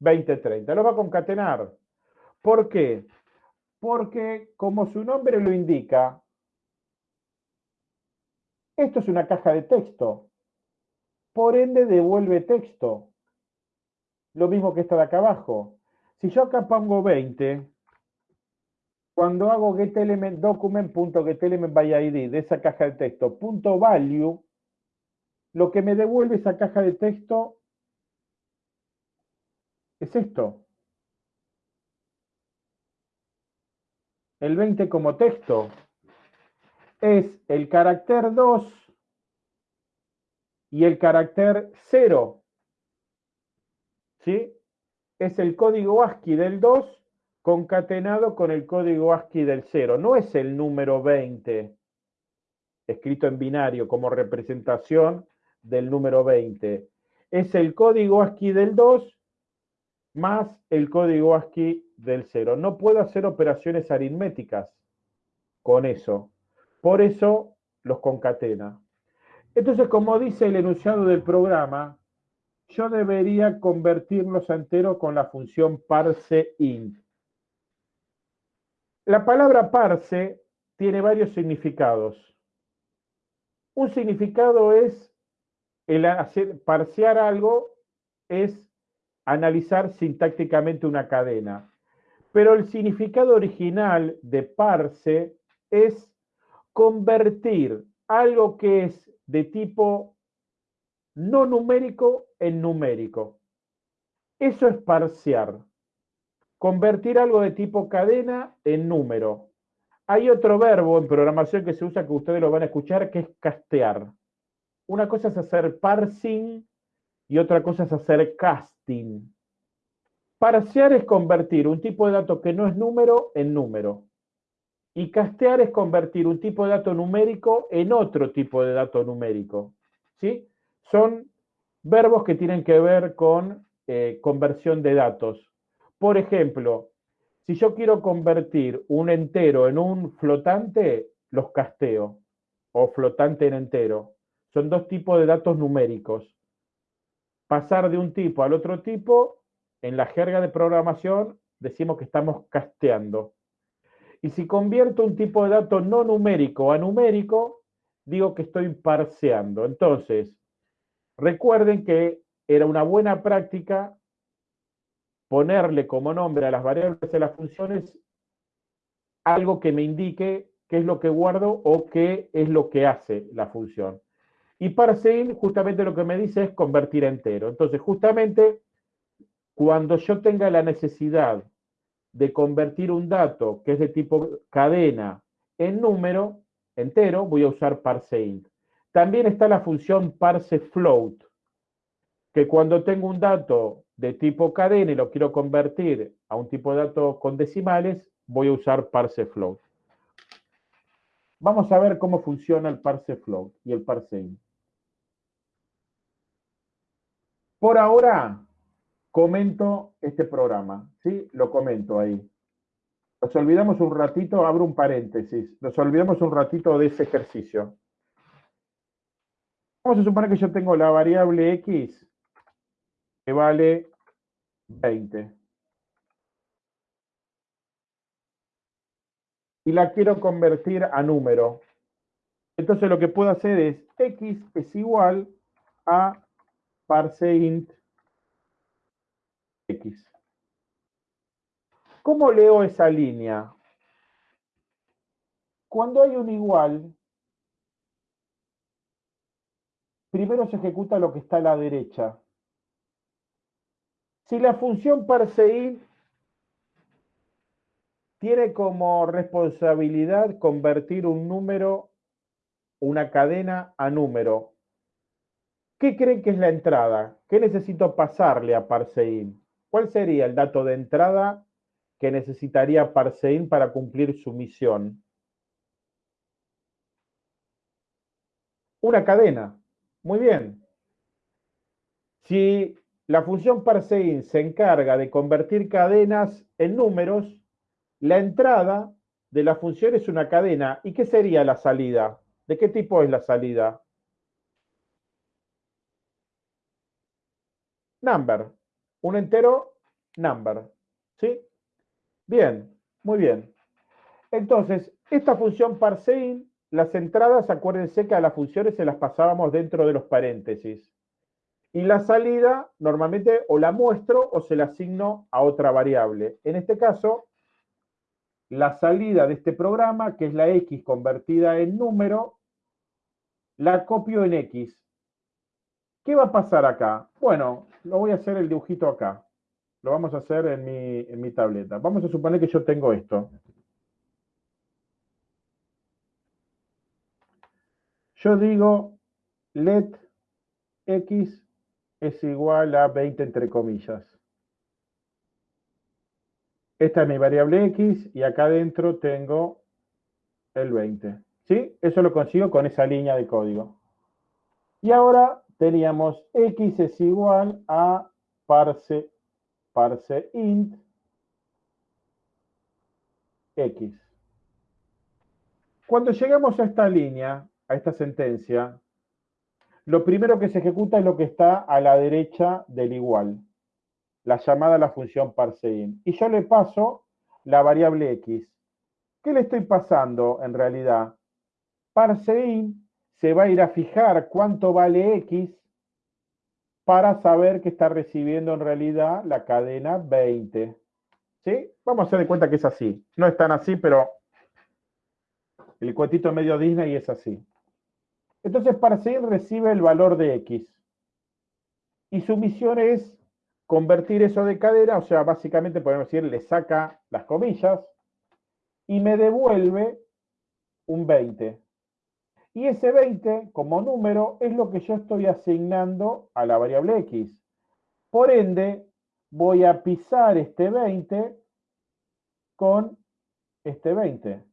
20, 30. Lo va a concatenar. ¿Por qué? Porque, como su nombre lo indica, esto es una caja de texto. Por ende, devuelve texto. Lo mismo que esta de acá abajo. Si yo acá pongo 20, cuando hago getElement document.getElement by ID de esa caja de texto, punto value, lo que me devuelve esa caja de texto es esto. El 20 como texto es el carácter 2 y el carácter 0. ¿Sí? Es el código ASCII del 2 concatenado con el código ASCII del 0. No es el número 20 escrito en binario como representación del número 20. Es el código ASCII del 2 más el código ASCII del 0. No puedo hacer operaciones aritméticas con eso. Por eso los concatena. Entonces, como dice el enunciado del programa, yo debería convertirlos a entero con la función parseInt. La palabra parse tiene varios significados. Un significado es el hacer parsear algo es analizar sintácticamente una cadena. Pero el significado original de parse es convertir algo que es de tipo no numérico en numérico. Eso es parsear. convertir algo de tipo cadena en número. Hay otro verbo en programación que se usa que ustedes lo van a escuchar, que es castear. Una cosa es hacer parsing y otra cosa es hacer casting. Parsear es convertir un tipo de dato que no es número en número. Y castear es convertir un tipo de dato numérico en otro tipo de dato numérico. ¿sí? Son verbos que tienen que ver con eh, conversión de datos. Por ejemplo, si yo quiero convertir un entero en un flotante, los casteo, o flotante en entero. Son dos tipos de datos numéricos. Pasar de un tipo al otro tipo, en la jerga de programación decimos que estamos casteando. Y si convierto un tipo de dato no numérico a numérico, digo que estoy parseando. Entonces, recuerden que era una buena práctica ponerle como nombre a las variables de las funciones algo que me indique qué es lo que guardo o qué es lo que hace la función. Y parseIn justamente lo que me dice es convertir entero. Entonces, justamente, cuando yo tenga la necesidad de convertir un dato que es de tipo cadena en número entero, voy a usar parseInt. También está la función parsefloat, que cuando tengo un dato de tipo cadena y lo quiero convertir a un tipo de dato con decimales, voy a usar parsefloat. Vamos a ver cómo funciona el parsefloat y el parseInt. Por ahora, comento este programa, ¿sí? Lo comento ahí. Nos olvidamos un ratito, abro un paréntesis, nos olvidamos un ratito de ese ejercicio. Vamos a suponer que yo tengo la variable x que vale 20. Y la quiero convertir a número. Entonces lo que puedo hacer es x es igual a parseInt ¿Cómo leo esa línea? Cuando hay un igual, primero se ejecuta lo que está a la derecha. Si la función parseInt tiene como responsabilidad convertir un número, una cadena a número, ¿qué creen que es la entrada? ¿Qué necesito pasarle a parseInt? ¿Cuál sería el dato de entrada que necesitaría Parsein para cumplir su misión? Una cadena. Muy bien. Si la función parseIn se encarga de convertir cadenas en números, la entrada de la función es una cadena. ¿Y qué sería la salida? ¿De qué tipo es la salida? Number un entero number. ¿Sí? Bien, muy bien. Entonces, esta función parseIn, las entradas, acuérdense que a las funciones se las pasábamos dentro de los paréntesis. Y la salida, normalmente o la muestro o se la asigno a otra variable. En este caso, la salida de este programa, que es la x convertida en número, la copio en x. ¿Qué va a pasar acá? Bueno, lo voy a hacer el dibujito acá. Lo vamos a hacer en mi, en mi tableta. Vamos a suponer que yo tengo esto. Yo digo let x es igual a 20 entre comillas. Esta es mi variable x y acá adentro tengo el 20. ¿Sí? Eso lo consigo con esa línea de código. Y ahora teníamos x es igual a parse, parse int x. Cuando llegamos a esta línea, a esta sentencia, lo primero que se ejecuta es lo que está a la derecha del igual, la llamada a la función parseInt. Y yo le paso la variable x. ¿Qué le estoy pasando en realidad? ParseInt se va a ir a fijar cuánto vale X para saber que está recibiendo en realidad la cadena 20. ¿Sí? Vamos a hacer de cuenta que es así. No es tan así, pero el cuentito medio Disney es así. Entonces, para seguir recibe el valor de X. Y su misión es convertir eso de cadena, o sea, básicamente podemos decir, le saca las comillas y me devuelve un 20. Y ese 20 como número es lo que yo estoy asignando a la variable x. Por ende, voy a pisar este 20 con este 20.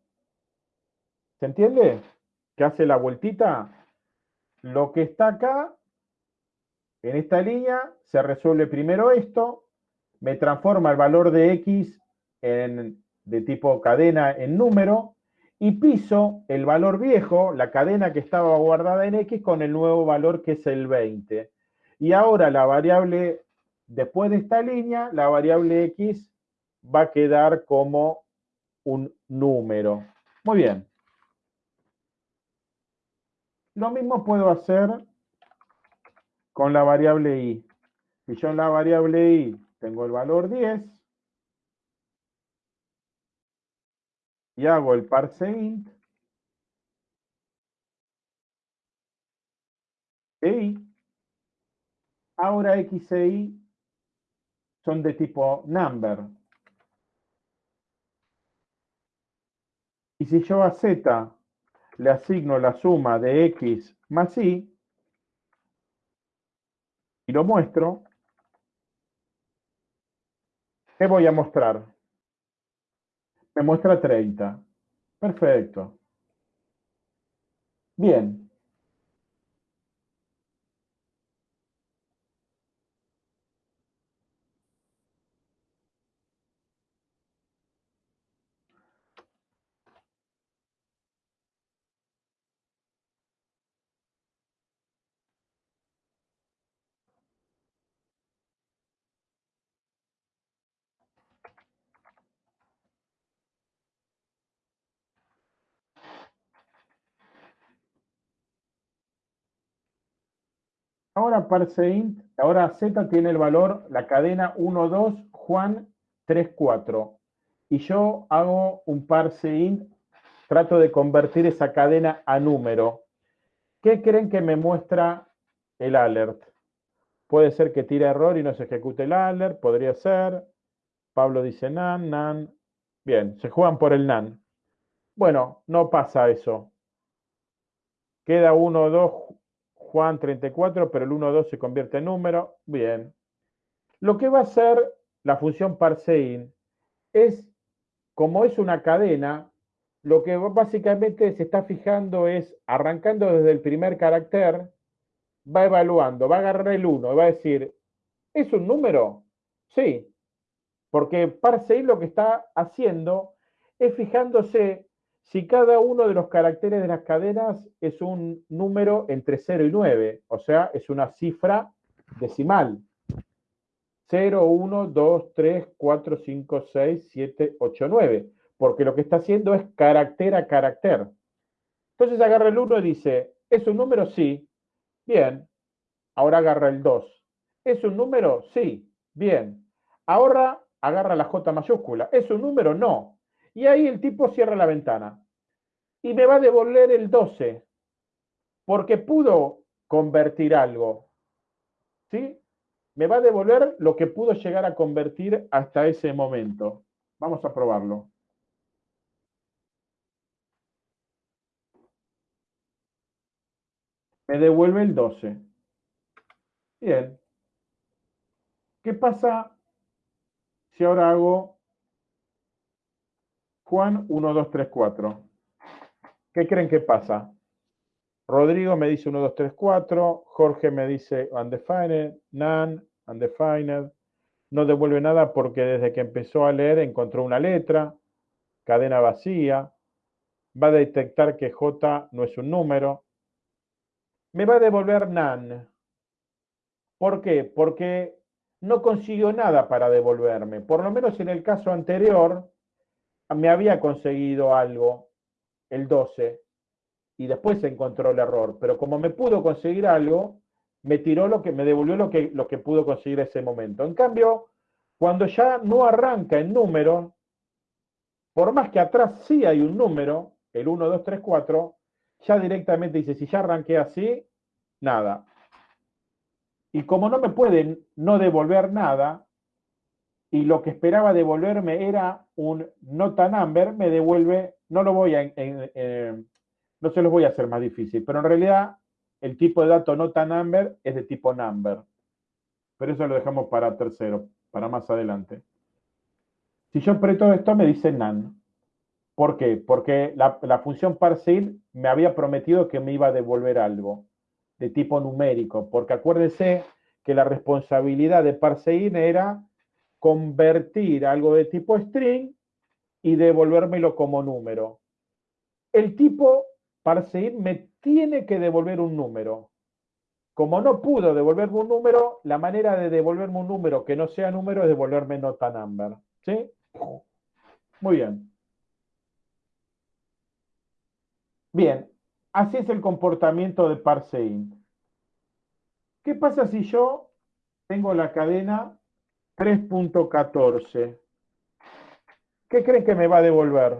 ¿Se entiende? ¿Qué hace la vueltita? Lo que está acá, en esta línea, se resuelve primero esto, me transforma el valor de x en, de tipo cadena en número, y piso el valor viejo, la cadena que estaba guardada en x, con el nuevo valor que es el 20. Y ahora la variable, después de esta línea, la variable x va a quedar como un número. Muy bien. Lo mismo puedo hacer con la variable i. Si yo en la variable i tengo el valor 10 y hago el parse int e i, ahora x e y son de tipo number. Y si yo a z le asigno la suma de x más y, y lo muestro, ¿qué voy a mostrar? Me muestra 30. Perfecto. Bien. Ahora parseInt, ahora Z tiene el valor, la cadena 1, 2, Juan 3, 4. Y yo hago un parseInt, trato de convertir esa cadena a número. ¿Qué creen que me muestra el alert? Puede ser que tire error y no se ejecute el alert, podría ser. Pablo dice nan, nan. Bien, se juegan por el nan. Bueno, no pasa eso. Queda 1, 2, Juan 34, pero el 1, 2 se convierte en número. Bien. Lo que va a hacer la función parseIn es, como es una cadena, lo que básicamente se está fijando es, arrancando desde el primer carácter, va evaluando, va a agarrar el 1 y va a decir, ¿es un número? Sí, porque parseIn lo que está haciendo es fijándose si cada uno de los caracteres de las cadenas es un número entre 0 y 9, o sea, es una cifra decimal. 0, 1, 2, 3, 4, 5, 6, 7, 8, 9, porque lo que está haciendo es carácter a carácter. Entonces agarra el 1 y dice, ¿es un número? Sí. Bien. Ahora agarra el 2. ¿Es un número? Sí. Bien. Ahora agarra la J mayúscula. ¿Es un número? No. Y ahí el tipo cierra la ventana. Y me va a devolver el 12, porque pudo convertir algo. ¿Sí? Me va a devolver lo que pudo llegar a convertir hasta ese momento. Vamos a probarlo. Me devuelve el 12. Bien. ¿Qué pasa si ahora hago Juan 1, 2, 3, 4. ¿Qué creen que pasa? Rodrigo me dice 1, 2, 3, 4. Jorge me dice undefined, none, undefined. No devuelve nada porque desde que empezó a leer encontró una letra, cadena vacía. Va a detectar que J no es un número. Me va a devolver none. ¿Por qué? Porque no consiguió nada para devolverme. Por lo menos en el caso anterior, me había conseguido algo, el 12, y después se encontró el error. Pero como me pudo conseguir algo, me tiró lo que, me devolvió lo que, lo que pudo conseguir ese momento. En cambio, cuando ya no arranca en número, por más que atrás sí hay un número, el 1, 2, 3, 4, ya directamente dice, si ya arranqué así, nada. Y como no me pueden no devolver nada, y lo que esperaba devolverme era un nota number, me devuelve, no lo voy a, no se los voy a hacer más difícil, pero en realidad el tipo de dato nota number es de tipo number. Pero eso lo dejamos para tercero, para más adelante. Si yo aprieto esto, me dice none. ¿Por qué? Porque la función parseIn me había prometido que me iba a devolver algo de tipo numérico, porque acuérdense que la responsabilidad de parseIn era convertir algo de tipo string y devolvérmelo como número. El tipo parseIn me tiene que devolver un número. Como no pudo devolverme un número, la manera de devolverme un número que no sea número es devolverme nota number. ¿Sí? Muy bien. Bien, así es el comportamiento de parseInt. ¿Qué pasa si yo tengo la cadena 3.14? ¿Qué creen que me va a devolver?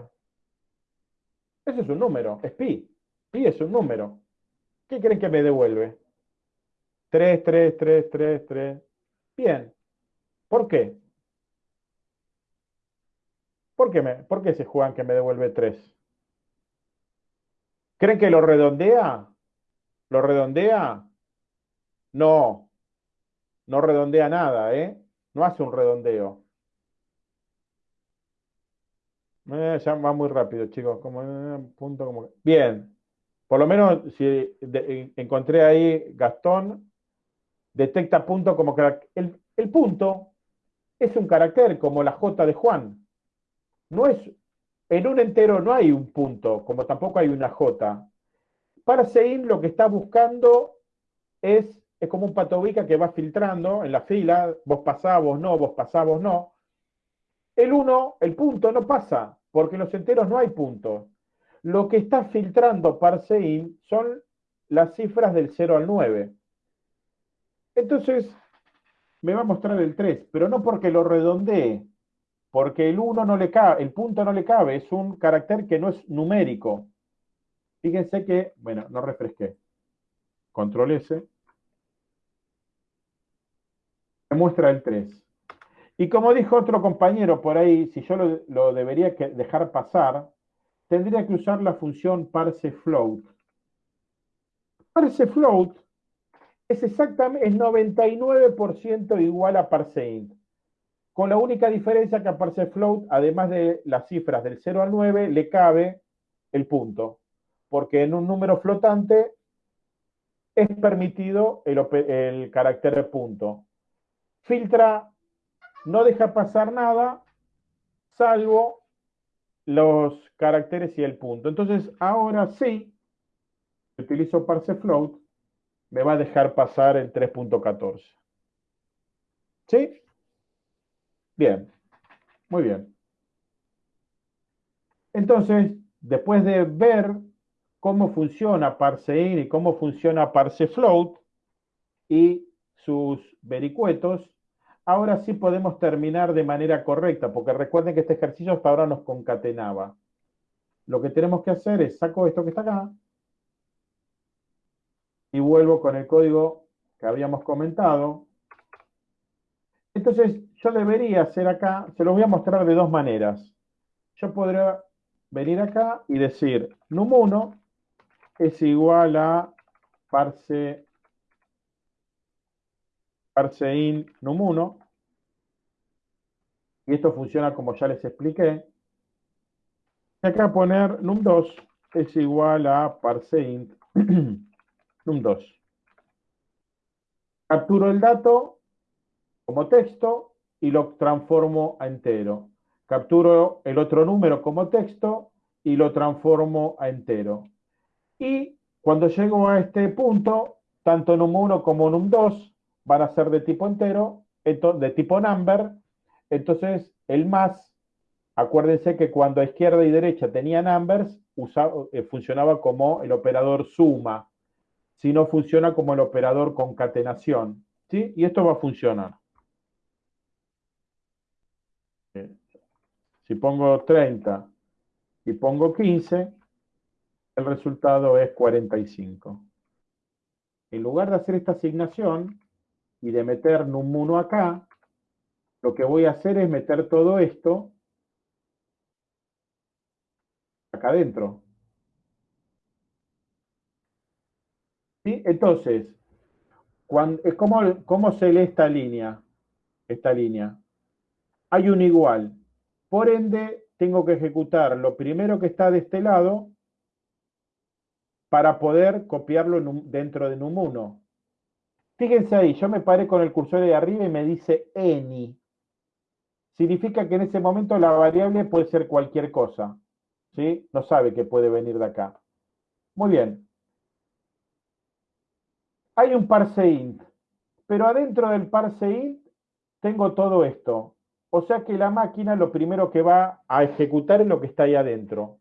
Ese es un número, es pi. Pi es un número. ¿Qué creen que me devuelve? 3, 3, 3, 3, 3. Bien. ¿Por qué? ¿Por qué, me, ¿Por se juegan que me devuelve 3? ¿Creen que lo redondea? ¿Lo redondea? No. No redondea nada, ¿eh? No hace un redondeo. Eh, ya va muy rápido, chicos. Como, eh, punto, como... Bien. Por lo menos si encontré ahí Gastón, detecta punto como el, el punto es un carácter como la J de Juan. No es en un entero no hay un punto, como tampoco hay una J. Parsein lo que está buscando es, es como un patobica que va filtrando en la fila, vos pasás, vos no, vos pasás, vos no. El 1, el punto no pasa, porque en los enteros no hay puntos. Lo que está filtrando parseIn son las cifras del 0 al 9. Entonces, me va a mostrar el 3, pero no porque lo redondee, porque el 1 no le cabe, el punto no le cabe, es un carácter que no es numérico. Fíjense que, bueno, no refresqué. Control S. Me muestra el 3. Y como dijo otro compañero por ahí, si yo lo, debería dejar pasar, tendría que usar la función parseFloat. Parsefloat es exactamente, es 99% igual a parseInt con la única diferencia que a parseFloat, además de las cifras del 0 al 9, le cabe el punto, porque en un número flotante es permitido el, carácter punto. Filtra, no deja pasar nada, salvo los caracteres y el punto. Entonces, ahora sí, utilizo parsefloat, me va a dejar pasar el 3.14. ¿Sí? Bien, muy bien. Entonces, después de ver cómo funciona parseIn y cómo funciona parsefloat y sus vericuetos, ahora sí podemos terminar de manera correcta, porque recuerden que este ejercicio hasta ahora nos concatenaba. Lo que tenemos que hacer es saco esto que está acá y vuelvo con el código que habíamos comentado. Entonces, yo debería hacer acá, se los voy a mostrar de dos maneras. Yo podría venir acá y decir num1 es igual a parse, parseIn num1 y esto funciona como ya les expliqué. Y acá poner num2 es igual a parseInt num2. Capturo el dato como texto y lo transformo a entero. Capturo el otro número como texto y lo transformo a entero. Y cuando llego a este punto, tanto num1 como num2 van a ser de tipo entero, de tipo number. Entonces, el más, acuérdense que cuando a izquierda y derecha tenía numbers, eh, funcionaba como el operador suma. Si no, funciona como el operador concatenación. ¿sí? Y esto va a funcionar. Si pongo 30 y pongo 15, el resultado es 45. En lugar de hacer esta asignación, y de meter num1 acá, lo que voy a hacer es meter todo esto acá adentro. ¿Sí? Entonces, ¿cómo, ¿cómo se lee esta línea? Esta línea. Hay un igual. Por ende, tengo que ejecutar lo primero que está de este lado para poder copiarlo dentro de num1. Fíjense ahí, yo me paré con el cursor de arriba y me dice any. Significa que en ese momento la variable puede ser cualquier cosa. ¿sí? No sabe que puede venir de acá. Muy bien. Hay un parseInt, pero adentro del parseInt tengo todo esto. O sea que la máquina lo primero que va a ejecutar es lo que está ahí adentro.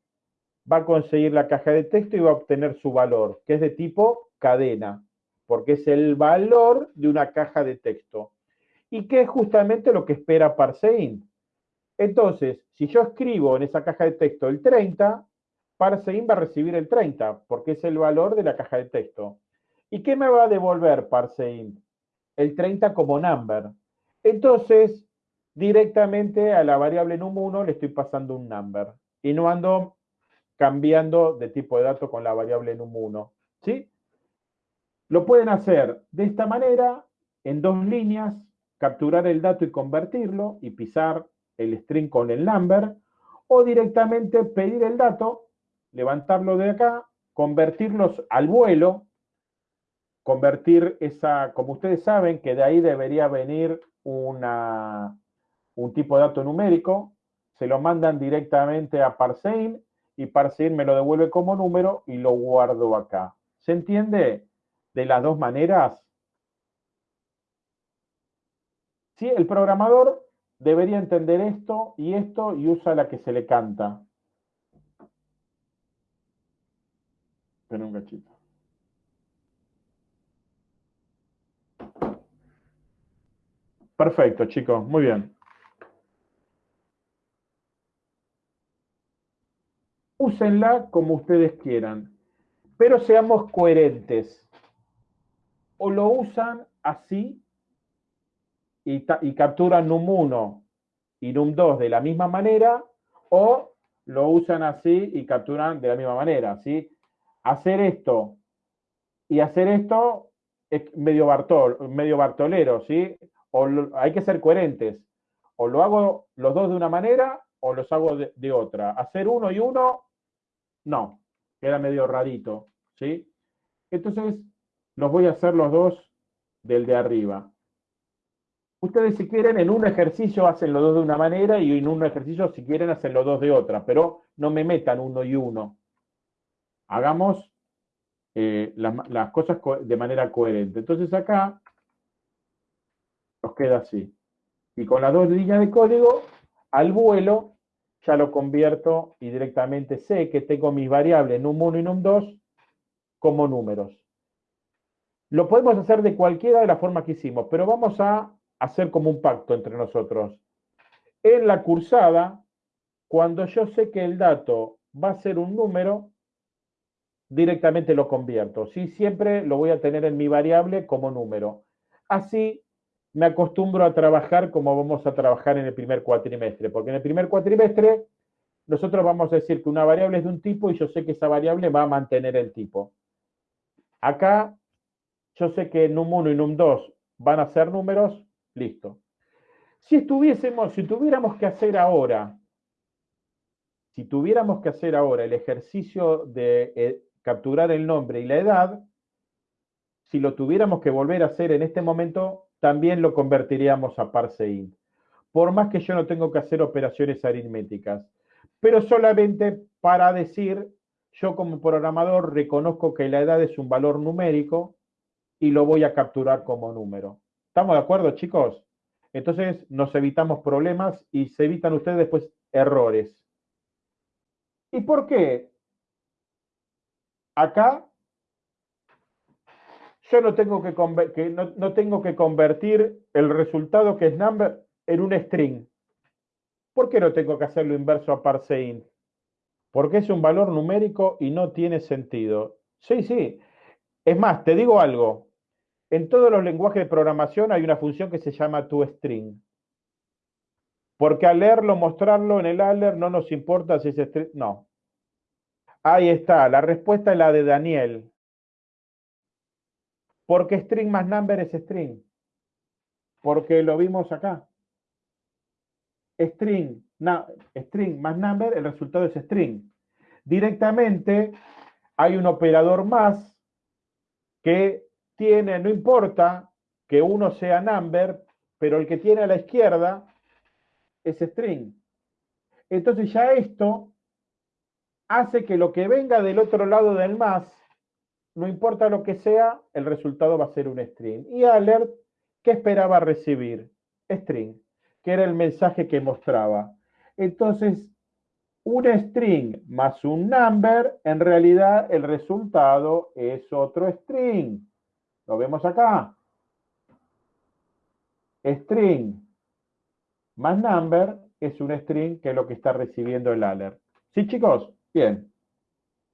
Va a conseguir la caja de texto y va a obtener su valor, que es de tipo cadena, porque es el valor de una caja de texto. Y que es justamente lo que espera parseInt. Entonces, si yo escribo en esa caja de texto el 30, parseInt va a recibir el 30, porque es el valor de la caja de texto. ¿Y qué me va a devolver parseInt? El 30 como number. Entonces, directamente a la variable num1 le estoy pasando un number. Y no ando cambiando de tipo de dato con la variable num1. ¿Sí? Lo pueden hacer de esta manera, en dos líneas, capturar el dato y convertirlo y pisar el string con el number, o directamente pedir el dato, levantarlo de acá, convertirlos al vuelo, convertir esa, como ustedes saben, que de ahí debería venir una, un tipo de dato numérico, se lo mandan directamente a Parsein y Parsein me lo devuelve como número y lo guardo acá. ¿Se entiende? De las dos maneras. Sí, el programador debería entender esto y esto y usa la que se le canta. Espera un cachito. Perfecto, chicos, muy bien. Úsenla como ustedes quieran, pero seamos coherentes. O lo usan así y, capturan num1 y num2 de la misma manera, o lo usan así y capturan de la misma manera, ¿sí? Hacer esto y hacer esto es medio, bartol, medio bartolero, ¿sí? O hay que ser coherentes. O lo hago los dos de una manera o los hago de, de otra. Hacer uno y uno, no, queda medio rarito, ¿sí? Entonces, los voy a hacer los dos del de arriba. Ustedes si quieren en un ejercicio hacen los dos de una manera y en un ejercicio si quieren hacen los dos de otra, pero no me metan uno y uno. Hagamos eh, las, cosas de manera coherente. Entonces acá nos queda así. Y con las dos líneas de código, al vuelo, ya lo convierto y directamente sé que tengo mis variables num1 y num2 como números. Lo podemos hacer de cualquiera de las formas que hicimos, pero vamos a hacer como un pacto entre nosotros. En la cursada, cuando yo sé que el dato va a ser un número, directamente lo convierto. ¿sí? Siempre lo voy a tener en mi variable como número. Así me acostumbro a trabajar como vamos a trabajar en el primer cuatrimestre, porque en el primer cuatrimestre nosotros vamos a decir que una variable es de un tipo y yo sé que esa variable va a mantener el tipo. Acá yo sé que num1 y num2 van a ser números, Listo. Si estuviésemos, si tuviéramos que hacer ahora, si tuviéramos que hacer ahora el ejercicio de eh, capturar el nombre y la edad, si lo tuviéramos que volver a hacer en este momento, también lo convertiríamos a parseInt. Por más que yo no tengo que hacer operaciones aritméticas. Pero solamente para decir, yo como programador reconozco que la edad es un valor numérico y lo voy a capturar como número. ¿Estamos de acuerdo, chicos? Entonces nos evitamos problemas y se evitan ustedes después errores. ¿Y por qué? Acá yo no tengo que, no, tengo que convertir el resultado que es number en un string. ¿Por qué no tengo que hacerlo inverso a parseInt? Porque es un valor numérico y no tiene sentido. Sí, sí. Es más, te digo algo. En todos los lenguajes de programación hay una función que se llama toString. Porque al leerlo, mostrarlo en el alert no nos importa si es string. No. Ahí está, la respuesta es la de Daniel. Porque string más number es string. Porque lo vimos acá. String, string más number, el resultado es string. Directamente hay un operador más que tiene, no importa que uno sea number, pero el que tiene a la izquierda es string. Entonces ya esto hace que lo que venga del otro lado del más, no importa lo que sea, el resultado va a ser un string. Y alert, ¿qué esperaba recibir? String, que era el mensaje que mostraba. Entonces, un string más un number, en realidad el resultado es otro string. Lo vemos acá. String más number es un string que es lo que está recibiendo el alert. ¿Sí, chicos? Bien.